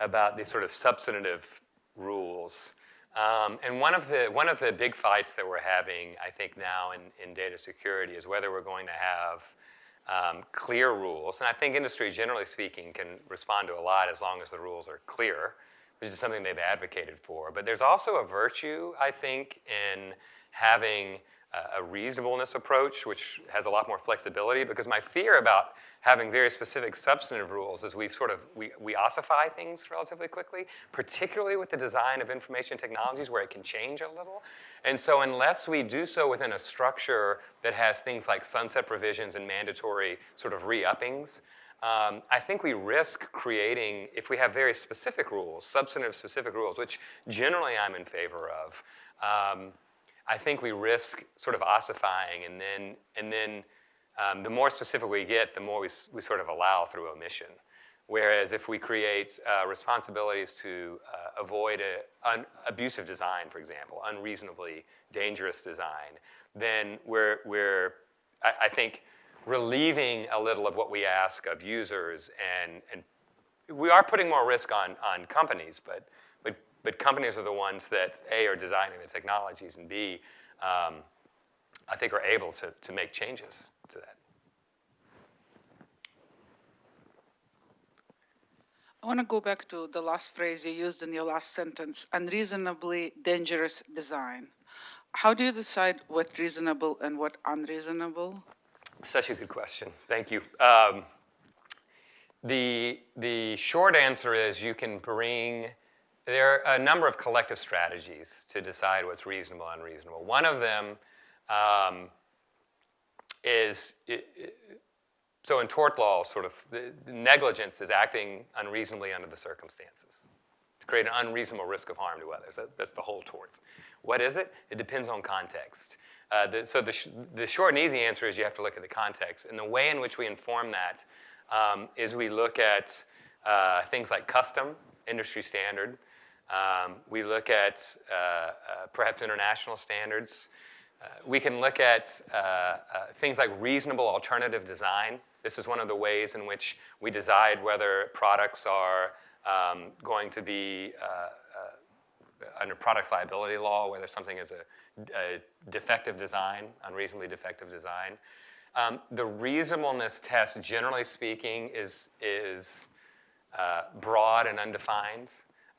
about these sort of substantive rules. Um, and one of, the, one of the big fights that we're having, I think now in, in data security is whether we're going to have um, clear rules. And I think industry, generally speaking, can respond to a lot as long as the rules are clear, which is something they've advocated for. But there's also a virtue, I think, in having a reasonableness approach, which has a lot more flexibility, because my fear about having very specific substantive rules is we've sort of, we, we ossify things relatively quickly, particularly with the design of information technologies where it can change a little. And so unless we do so within a structure that has things like sunset provisions and mandatory sort of re-uppings, um, I think we risk creating, if we have very specific rules, substantive specific rules, which generally I'm in favor of, um, I think we risk sort of ossifying and then, and then um, the more specific we get, the more we, we sort of allow through omission. Whereas if we create uh, responsibilities to uh, avoid abusive design, for example, unreasonably dangerous design, then we're, we're I, I, think, relieving a little of what we ask of users and, and we are putting more risk on, on companies, but but companies are the ones that, A, are designing the technologies, and B, um, I think are able to, to make changes to that. I want to go back to the last phrase you used in your last sentence, unreasonably dangerous design. How do you decide what reasonable and what unreasonable? Such a good question. Thank you. Um, the, the short answer is you can bring there are a number of collective strategies to decide what's reasonable and unreasonable. One of them um, is, it, it, so in tort law, sort of, negligence is acting unreasonably under the circumstances to create an unreasonable risk of harm to others. That, that's the whole torts. What is it? It depends on context. Uh, the, so the, sh the short and easy answer is you have to look at the context. And the way in which we inform that um, is we look at uh, things like custom, industry standard. Um, we look at uh, uh, perhaps international standards. Uh, we can look at uh, uh, things like reasonable alternative design. This is one of the ways in which we decide whether products are um, going to be under products liability law, whether something is a, a defective design, unreasonably defective design. Um, the reasonableness test, generally speaking, is, is uh, broad and undefined,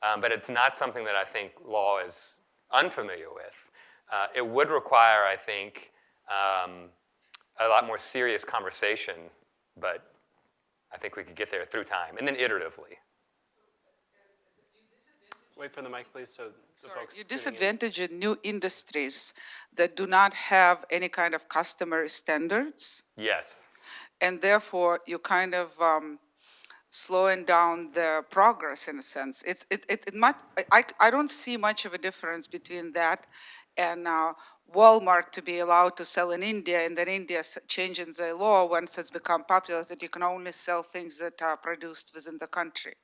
um, but it's not something that I think law is unfamiliar with. Uh, it would require, I think, um, a lot more serious conversation, but I think we could get there through time, and then iteratively. Wait for the mic, please, so the Sorry, folks. You disadvantage in new industries that do not have any kind of customer standards, Yes. and therefore you kind of um, slowing down the progress in a sense. It's, it, it, it might, I- I, I don't see much of a difference between that and uh, Walmart to be allowed to sell in India, and then India changing the law once it's become popular that you can only sell things that are produced within the country.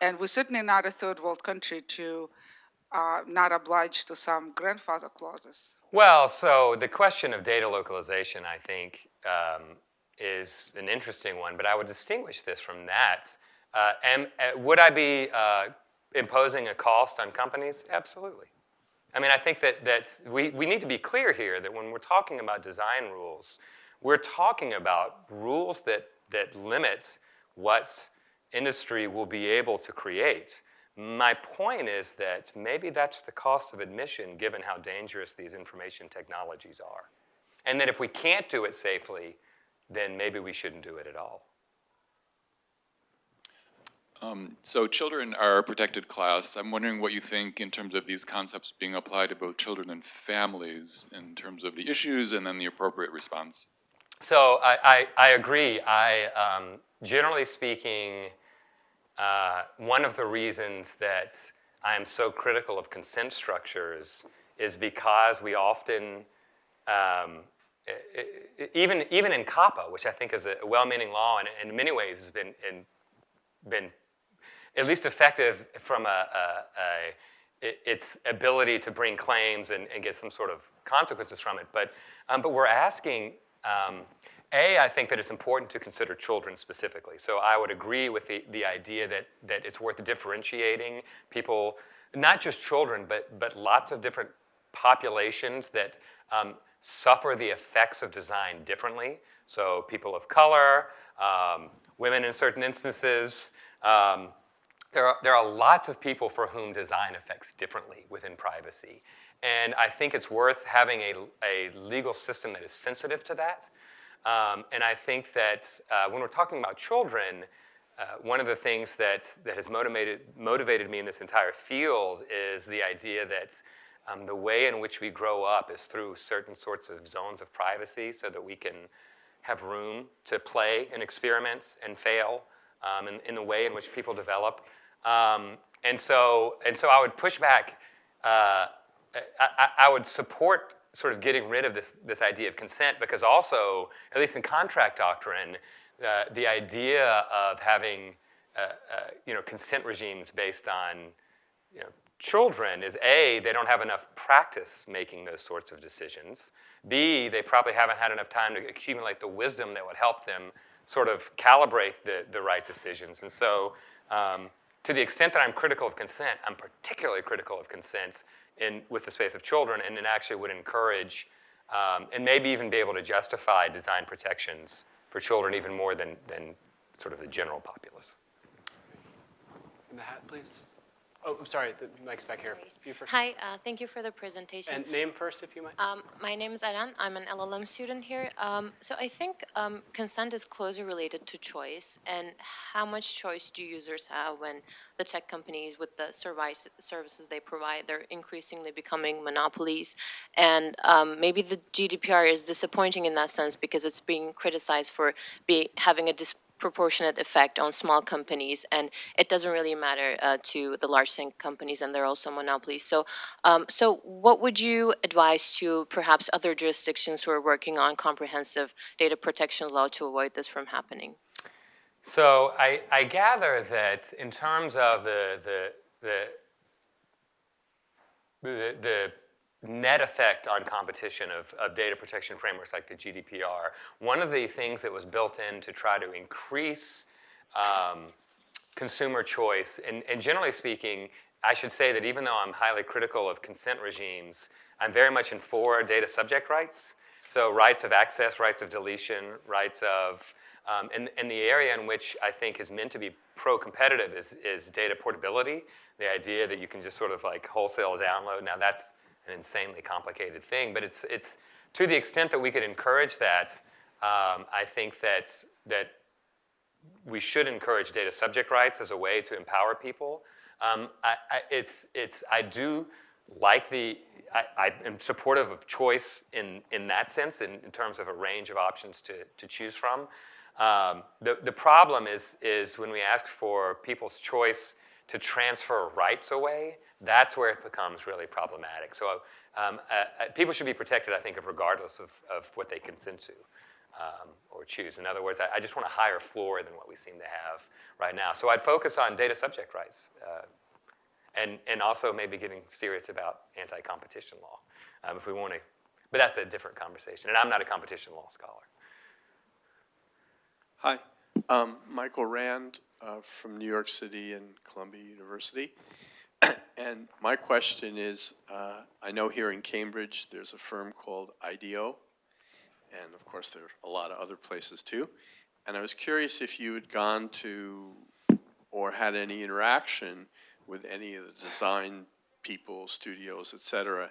And we're certainly not a third world country to uh, not obliged to some grandfather clauses. Well, so the question of data localization, I think, um, is an interesting one, but I would distinguish this from that. Uh, am, uh, would I be uh, imposing a cost on companies? Absolutely. I mean, I think that, that we, we need to be clear here that when we're talking about design rules, we're talking about rules that, that limit what industry will be able to create. My point is that maybe that's the cost of admission given how dangerous these information technologies are. And that if we can't do it safely, then maybe we shouldn't do it at all. So children are a protected class. I'm wondering what you think in terms of these concepts being applied to both children and families in terms of the issues and then the appropriate response. So I, I, I agree. I, um, generally speaking, uh, one of the reasons that I am so critical of consent structures is because we often, um, even, even in COPPA, which I think is a well-meaning law and in many ways has been, in, been at least effective from a, a, a its ability to bring claims and, and get some sort of consequences from it. But, um, but we're asking, um, A, I think that it's important to consider children specifically. So I would agree with the, the idea that, that it's worth differentiating people, not just children, but, but lots of different populations that um, suffer the effects of design differently. So people of color, um, women in certain instances, um, there are, there are lots of people for whom design affects differently within privacy. And I think it's worth having a, a legal system that is sensitive to that. Um, and I think that uh, when we're talking about children, uh, one of the things that, that has motivated, motivated me in this entire field is the idea that um, the way in which we grow up is through certain sorts of zones of privacy so that we can have room to play and experiment and fail um, in, in the way in which people develop. Um, and, so, and so I would push back, uh, I, I, would support sort of getting rid of this, this idea of consent because also, at least in contract doctrine, uh, the idea of having uh, uh, you know, consent regimes based on you know, children is A, they don't have enough practice making those sorts of decisions. B, they probably haven't had enough time to accumulate the wisdom that would help them sort of calibrate the, the right decisions. And so um, to the extent that I'm critical of consent, I'm particularly critical of consents in, with the space of children and it actually would encourage um, and maybe even be able to justify design protections for children even more than, than sort of the general populace. In the hat, please. Oh, I'm sorry, the mic's back here. You first. Hi, uh, thank you for the presentation. And name first, if you might. Um, my name is Aran. I'm an LLM student here. Um, so I think um, consent is closely related to choice. And how much choice do users have when the tech companies, with the service, services they provide, they're increasingly becoming monopolies? And um, maybe the GDPR is disappointing in that sense because it's being criticized for be, having a disproportionate effect on small companies, and it doesn't really matter uh, to the large companies, and they're also monopolies. So, um, so what would you advise to perhaps other jurisdictions who are working on comprehensive data protection law to avoid this from happening? So I, I gather that in terms of the, the, the, the net effect on competition of, of data protection frameworks like the GDPR, one of the things that was built in to try to increase um, consumer choice, and, and generally speaking, I should say that even though I'm highly critical of consent regimes, I'm very much in for data subject rights. So rights of access, rights of deletion, rights of, um, and, and the area in which I think is meant to be pro-competitive is, is data portability. The idea that you can just sort of like wholesale download. Now that's an insanely complicated thing, but it's, it's to the extent that we could encourage that, um, I think that, that we should encourage data subject rights as a way to empower people. Um, I, I, it's, it's, I do like the, I, I am supportive of choice in, in that sense, in, in terms of a range of options to, to choose from. Um, the, the problem is, is when we ask for people's choice to transfer rights away, that's where it becomes really problematic. So um, uh, uh, people should be protected, I think, of regardless of, of what they consent to um, or choose. In other words, I, I, just want a higher floor than what we seem to have right now. So I'd focus on data subject rights uh, and, and also maybe getting serious about anti-competition law um, if we want to. But that's a different conversation, and I'm not a competition law scholar. Hi, um, Michael Rand uh, from New York City and Columbia University. [COUGHS] and my question is, uh, I know here in Cambridge there's a firm called IDEO, and of course there are a lot of other places too. And I was curious if you had gone to or had any interaction with any of the design people, studios, et cetera,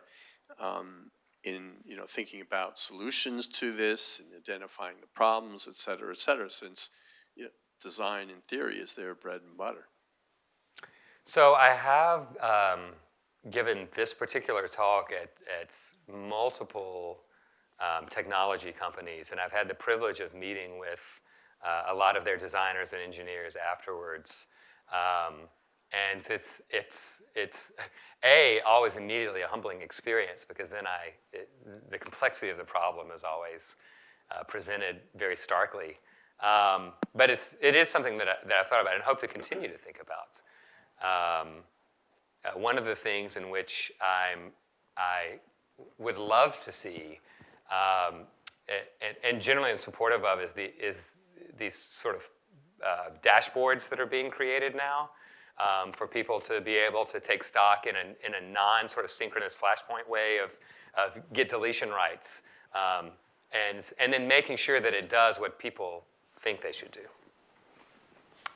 um, in you know thinking about solutions to this and identifying the problems, et cetera, et cetera, since you know, design in theory is their bread and butter. So I have um, given this particular talk at, at multiple um, technology companies, and I've had the privilege of meeting with uh, a lot of their designers and engineers afterwards. Um, and it's, it's, it's A, always immediately a humbling experience because then I, it, the complexity of the problem is always uh, presented very starkly. Um, but it's, it is something that, I, that I've thought about and hope to continue to think about. Um, uh, one of the things in which I'm, I would love to see, um, and, and, generally I'm supportive of, is, the, is these sort of uh, dashboards that are being created now um, for people to be able to take stock in a, in a non sort of synchronous flashpoint way of, of get deletion rights. Um, and, and then making sure that it does what people think they should do.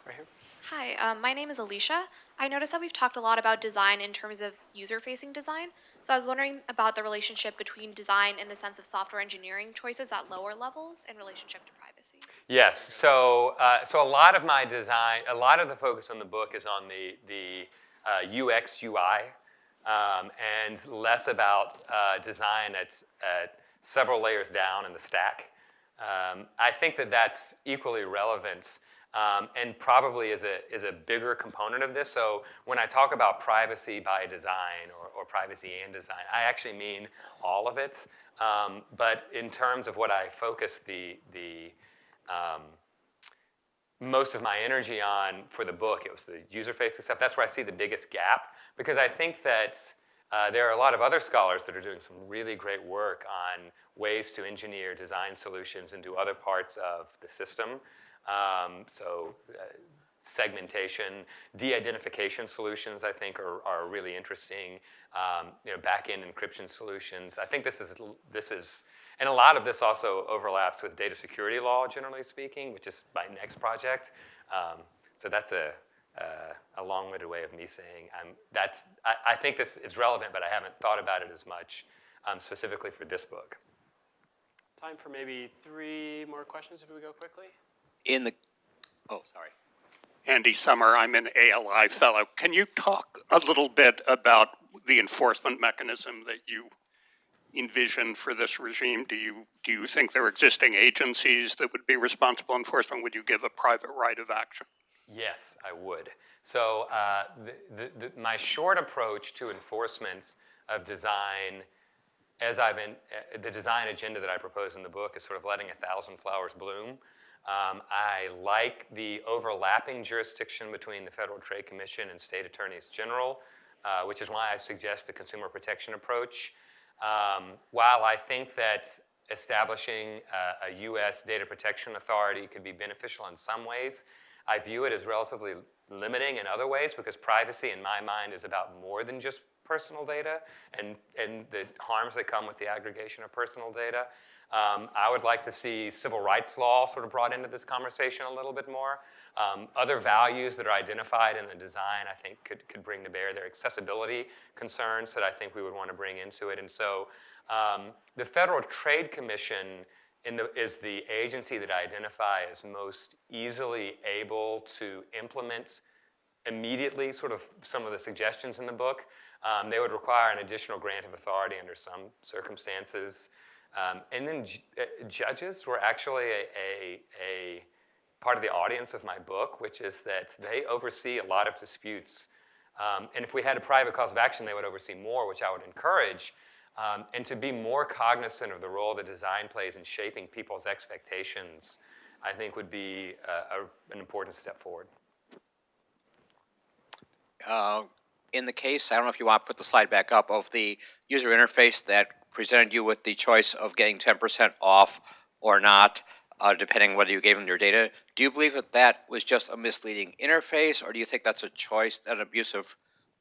Right here. Hi, um, my name is Alicia. I noticed that we've talked a lot about design in terms of user-facing design. So I was wondering about the relationship between design in the sense of software engineering choices at lower levels in relationship to privacy. Yes, so, uh, so a lot of my design, a lot of the focus on the book is on the, the uh, UX, UI, um, and less about uh, design at, at several layers down in the stack. Um, I think that that's equally relevant um, and probably is a, is a bigger component of this. So when I talk about privacy by design or, or privacy and design, I actually mean all of it. Um, but in terms of what I focus the, the um, most of my energy on for the book, it was the user-facing stuff. That's where I see the biggest gap because I think that uh, there are a lot of other scholars that are doing some really great work on ways to engineer design solutions into other parts of the system. Um, so uh, segmentation, de-identification solutions, I think, are, are really interesting. Um, you know, back-end encryption solutions. I think this is, this is, and a lot of this also overlaps with data security law, generally speaking, which is my next project. Um, so that's a, uh, a long-winded way of me saying I'm, that's, I, I, think this is relevant, but I haven't thought about it as much um, specifically for this book. Time for maybe three more questions if we go quickly in the, oh, sorry. Andy Summer, I'm an ALI fellow. Can you talk a little bit about the enforcement mechanism that you envision for this regime? Do you, do you think there are existing agencies that would be responsible enforcement? Would you give a private right of action? Yes, I would. So uh, the, the, the, my short approach to enforcements of design, as I've in, uh, the design agenda that I propose in the book is sort of letting a thousand flowers bloom. Um, I like the overlapping jurisdiction between the Federal Trade Commission and state attorneys general, uh, which is why I suggest the consumer protection approach. Um, while I think that establishing a, a U.S. data protection authority could be beneficial in some ways, I view it as relatively limiting in other ways because privacy, in my mind, is about more than just personal data and, and the harms that come with the aggregation of personal data. Um, I would like to see civil rights law sort of brought into this conversation a little bit more. Um, other values that are identified in the design, I think, could, could bring to bear their accessibility concerns that I think we would want to bring into it. And so um, the Federal Trade Commission the, is the agency that I identify as most easily able to implement immediately sort of some of the suggestions in the book. Um, they would require an additional grant of authority under some circumstances. Um, and then uh, judges were actually a, a, a, part of the audience of my book, which is that they oversee a lot of disputes. Um, and if we had a private cause of action, they would oversee more, which I would encourage. Um, and to be more cognizant of the role that design plays in shaping people's expectations, I think would be a, a, an important step forward. Uh, in the case, I don't know if you want to put the slide back up, of the user interface that presented you with the choice of getting 10% off or not, uh, depending whether you gave them your data, do you believe that that was just a misleading interface, or do you think that's a choice, an abusive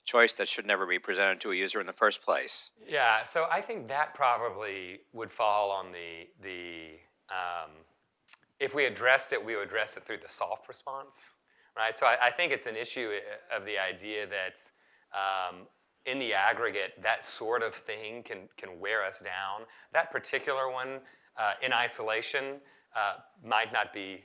choice that should never be presented to a user in the first place? Yeah, so I think that probably would fall on the, the um, if we addressed it, we would address it through the soft response, right? So I, I think it's an issue uh, of the idea that um, in the aggregate, that sort of thing can, can wear us down. That particular one uh, in isolation uh, might not be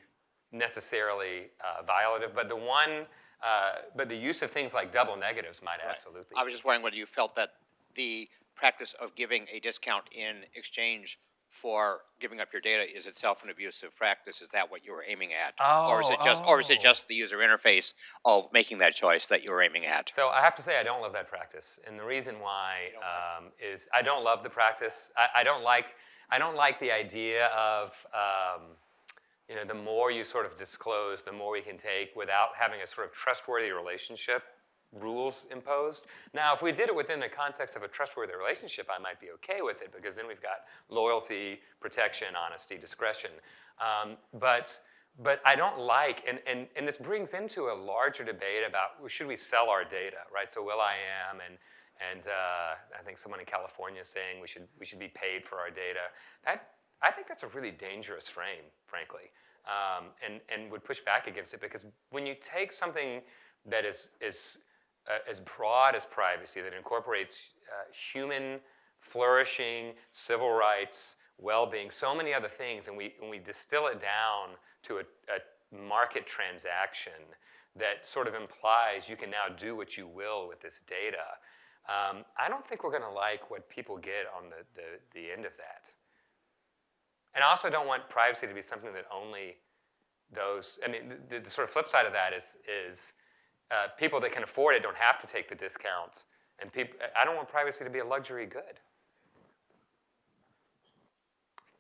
necessarily uh, violative, but the one, uh, but the use of things like double negatives might right. absolutely. I was just wondering whether you felt that the practice of giving a discount in exchange for giving up your data is itself an abusive practice? Is that what you were aiming at? Oh, or is it just, oh. or is it just the user interface of making that choice that you were aiming at? So I have to say I don't love that practice, and the reason why um, is I don't love the practice. I, I, don't like I don't like the idea of um, you know the more you sort of disclose, the more we can take without having a sort of trustworthy relationship rules imposed. Now, if we did it within the context of a trustworthy relationship, I might be okay with it because then we've got loyalty, protection, honesty, discretion. Um, but, but I don't like, and, and, and this brings into a larger debate about should we sell our data, right? So will.i.am and, and uh, I think someone in California is saying we should, we should be paid for our data. That, I think that's a really dangerous frame, frankly, um, and, and would push back against it because when you take something that is, is uh, as broad as privacy that incorporates uh, human flourishing, civil rights, well-being, so many other things, and we, and we distill it down to a, a market transaction that sort of implies you can now do what you will with this data. Um, I don't think we're going to like what people get on the, the, the end of that. And I also don't want privacy to be something that only those, I mean, the, the sort of flip side of that is, is uh, people that can afford it don't have to take the discounts. And I don't want privacy to be a luxury good.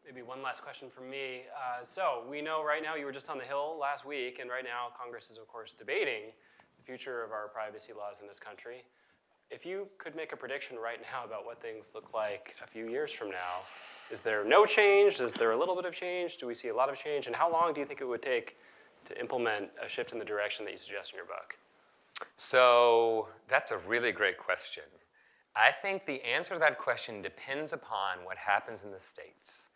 Maybe one last question from me. Uh, so we know right now you were just on the Hill last week, and right now Congress is, of course, debating the future of our privacy laws in this country. If you could make a prediction right now about what things look like a few years from now, is there no change? Is there a little bit of change? Do we see a lot of change? And how long do you think it would take to implement a shift in the direction that you suggest in your book? So that's a really great question. I think the answer to that question depends upon what happens in the states.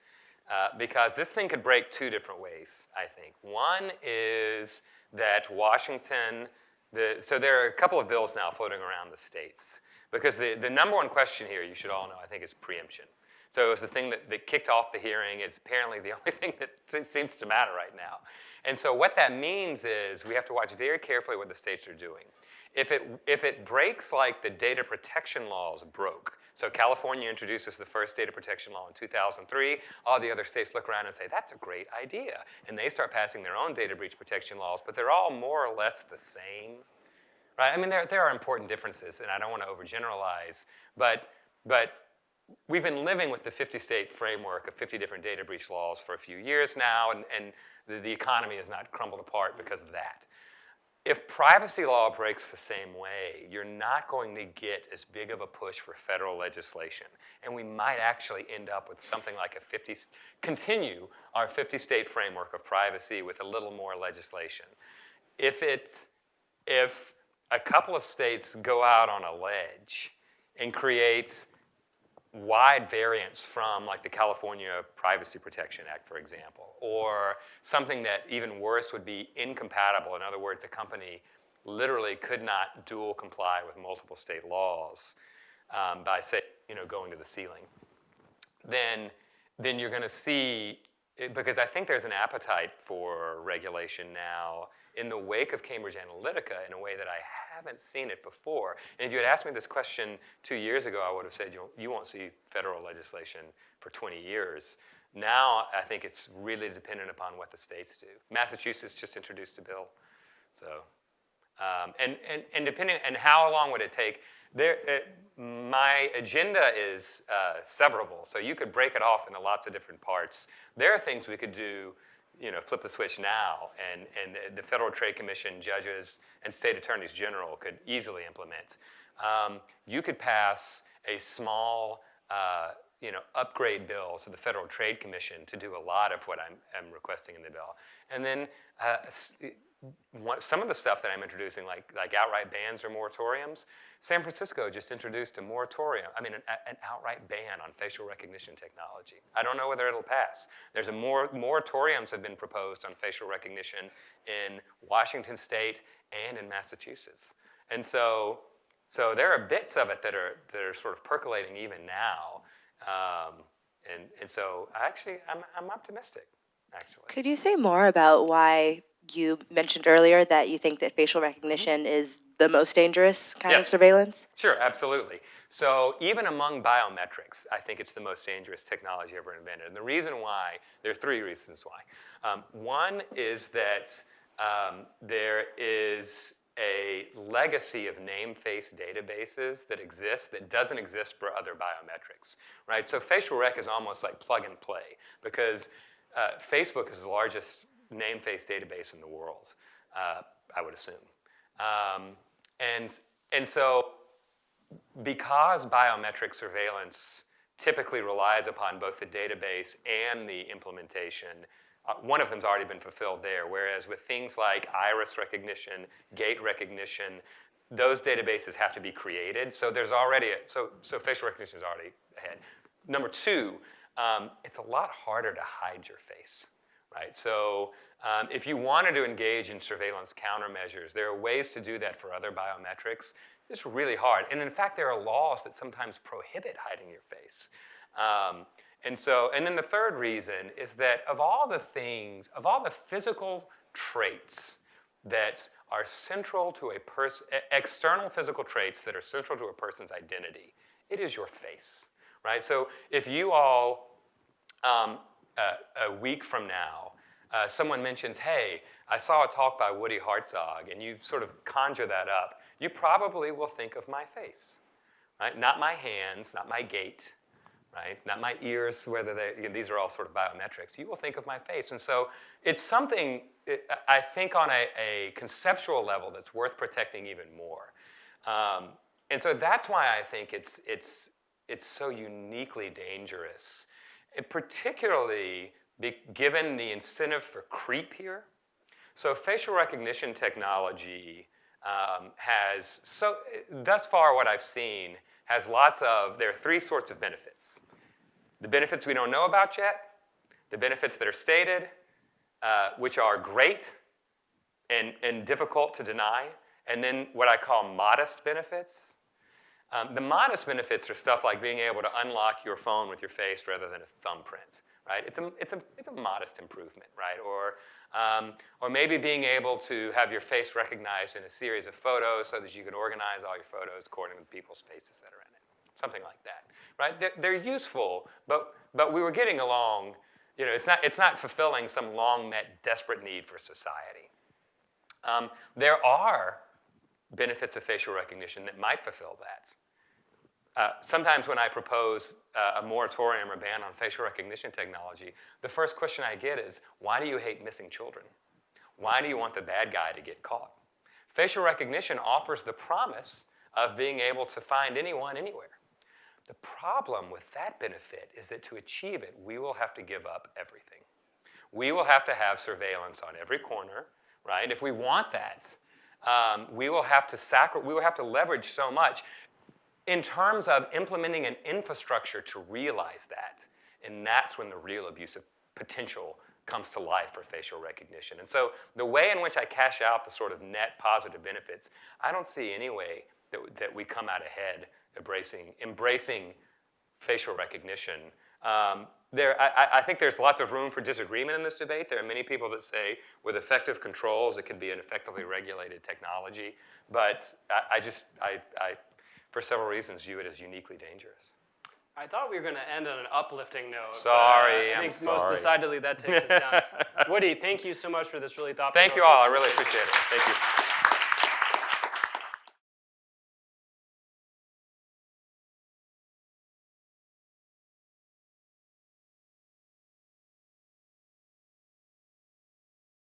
Uh, because this thing could break two different ways, I think. One is that Washington, the, so there are a couple of bills now floating around the states. Because the, the number one question here, you should all know, I think, is preemption. So it was the thing that, that kicked off the hearing. It's apparently the [LAUGHS] only thing that seems to matter right now. And so what that means is we have to watch very carefully what the states are doing. If it, if it breaks like the data protection laws broke, so California introduces the first data protection law in 2003, all the other states look around and say, that's a great idea. And they start passing their own data breach protection laws, but they're all more or less the same. Right? I mean, there, there are important differences, and I don't want to overgeneralize, but, but we've been living with the 50-state framework of 50 different data breach laws for a few years now, and, and the, the economy has not crumbled apart because of that. If privacy law breaks the same way, you're not going to get as big of a push for federal legislation. And we might actually end up with something like a 50, continue our 50-state framework of privacy with a little more legislation. If it's, if a couple of states go out on a ledge and create wide variance from like the California Privacy Protection Act, for example, or something that even worse would be incompatible. In other words, a company literally could not dual comply with multiple state laws um, by, say, you know, going to the ceiling. Then, then you're going to see, because I think there's an appetite for regulation now in the wake of Cambridge Analytica in a way that I haven't seen it before. And if you had asked me this question two years ago, I would have said you, you won't see federal legislation for 20 years. Now, I think it's really dependent upon what the states do. Massachusetts just introduced a bill. So, um, and, and, and depending, and how long would it take? There, it, my agenda is uh, severable, so you could break it off into lots of different parts. There are things we could do you know, flip the switch now, and, and the Federal Trade Commission judges and state attorneys general could easily implement. Um, you could pass a small, uh, you know, upgrade bill to the Federal Trade Commission to do a lot of what I'm, I'm requesting in the bill. And then uh, some of the stuff that I'm introducing, like, like outright bans or moratoriums, San Francisco just introduced a moratorium, I mean, an, an, outright ban on facial recognition technology. I don't know whether it'll pass. There's a more, moratoriums have been proposed on facial recognition in Washington State and in Massachusetts. And so, so there are bits of it that are, that are sort of percolating even now. Um, and, and so actually, I'm, I'm optimistic, actually. Could you say more about why you mentioned earlier that you think that facial recognition is the most dangerous kind of surveillance? Sure, absolutely. So even among biometrics, I think it's the most dangerous technology ever invented. And the reason why, there are three reasons why. Um, one is that um, there is a legacy of name-face databases that exists that doesn't exist for other biometrics, right? So facial rec is almost like plug and play because uh, Facebook is the largest name-face database in the world, uh, I would assume. Um, and, and so because biometric surveillance typically relies upon both the database and the implementation, uh, one of them's already been fulfilled there, whereas with things like iris recognition, gait recognition, those databases have to be created. So there's already, a, so, so facial recognition is already ahead. Number two, um, it's a lot harder to hide your face right? So um, if you wanted to engage in surveillance countermeasures, there are ways to do that for other biometrics. It's really hard. And in fact, there are laws that sometimes prohibit hiding your face. Um, and so, and then the third reason is that of all the things, of all the physical traits that are central to a person, external physical traits that are central to a person's identity, it is your face, right? So if you all um, uh, a week from now, uh, someone mentions, hey, I saw a talk by Woody Hartzog, and you sort of conjure that up, you probably will think of my face, right? Not my hands, not my gait, right? Not my ears, whether they, you know, these are all sort of biometrics. You will think of my face. And so it's something, it, I think on a, a, conceptual level that's worth protecting even more. Um, and so that's why I think it's, it's, it's so uniquely dangerous it particularly be, given the incentive for creep here. So facial recognition technology um, has, so thus far what I've seen, has lots of, there are three sorts of benefits. The benefits we don't know about yet, the benefits that are stated, uh, which are great and, and difficult to deny, and then what I call modest benefits, um, the modest benefits are stuff like being able to unlock your phone with your face rather than a thumbprint, right? It's a, it's a, it's a modest improvement, right? Or, um, or maybe being able to have your face recognized in a series of photos so that you can organize all your photos according to people's faces that are in it. Something like that, right? They're, they're useful, but, but we were getting along, you know, it's not, it's not fulfilling some long met desperate need for society. Um, there are benefits of facial recognition that might fulfill that. Uh, sometimes when I propose uh, a moratorium or ban on facial recognition technology, the first question I get is, why do you hate missing children? Why do you want the bad guy to get caught? Facial recognition offers the promise of being able to find anyone anywhere. The problem with that benefit is that to achieve it, we will have to give up everything. We will have to have surveillance on every corner, right? If we want that, um, we will have to sacri- we will have to leverage so much in terms of implementing an infrastructure to realize that. And that's when the real abusive potential comes to life for facial recognition. And so the way in which I cash out the sort of net positive benefits, I don't see any way that, that we come out ahead embracing, embracing facial recognition. Um, there, I, I think there's lots of room for disagreement in this debate. There are many people that say with effective controls, it can be an effectively regulated technology. But I, I just, I, I, for several reasons, view it as uniquely dangerous. I thought we were going to end on an uplifting note. but, Sorry, uh, I I'm think sorry. most decidedly that takes us down. [LAUGHS] Woody, thank you so much for this really thoughtful. Thank you all. I really appreciate it. Thank you.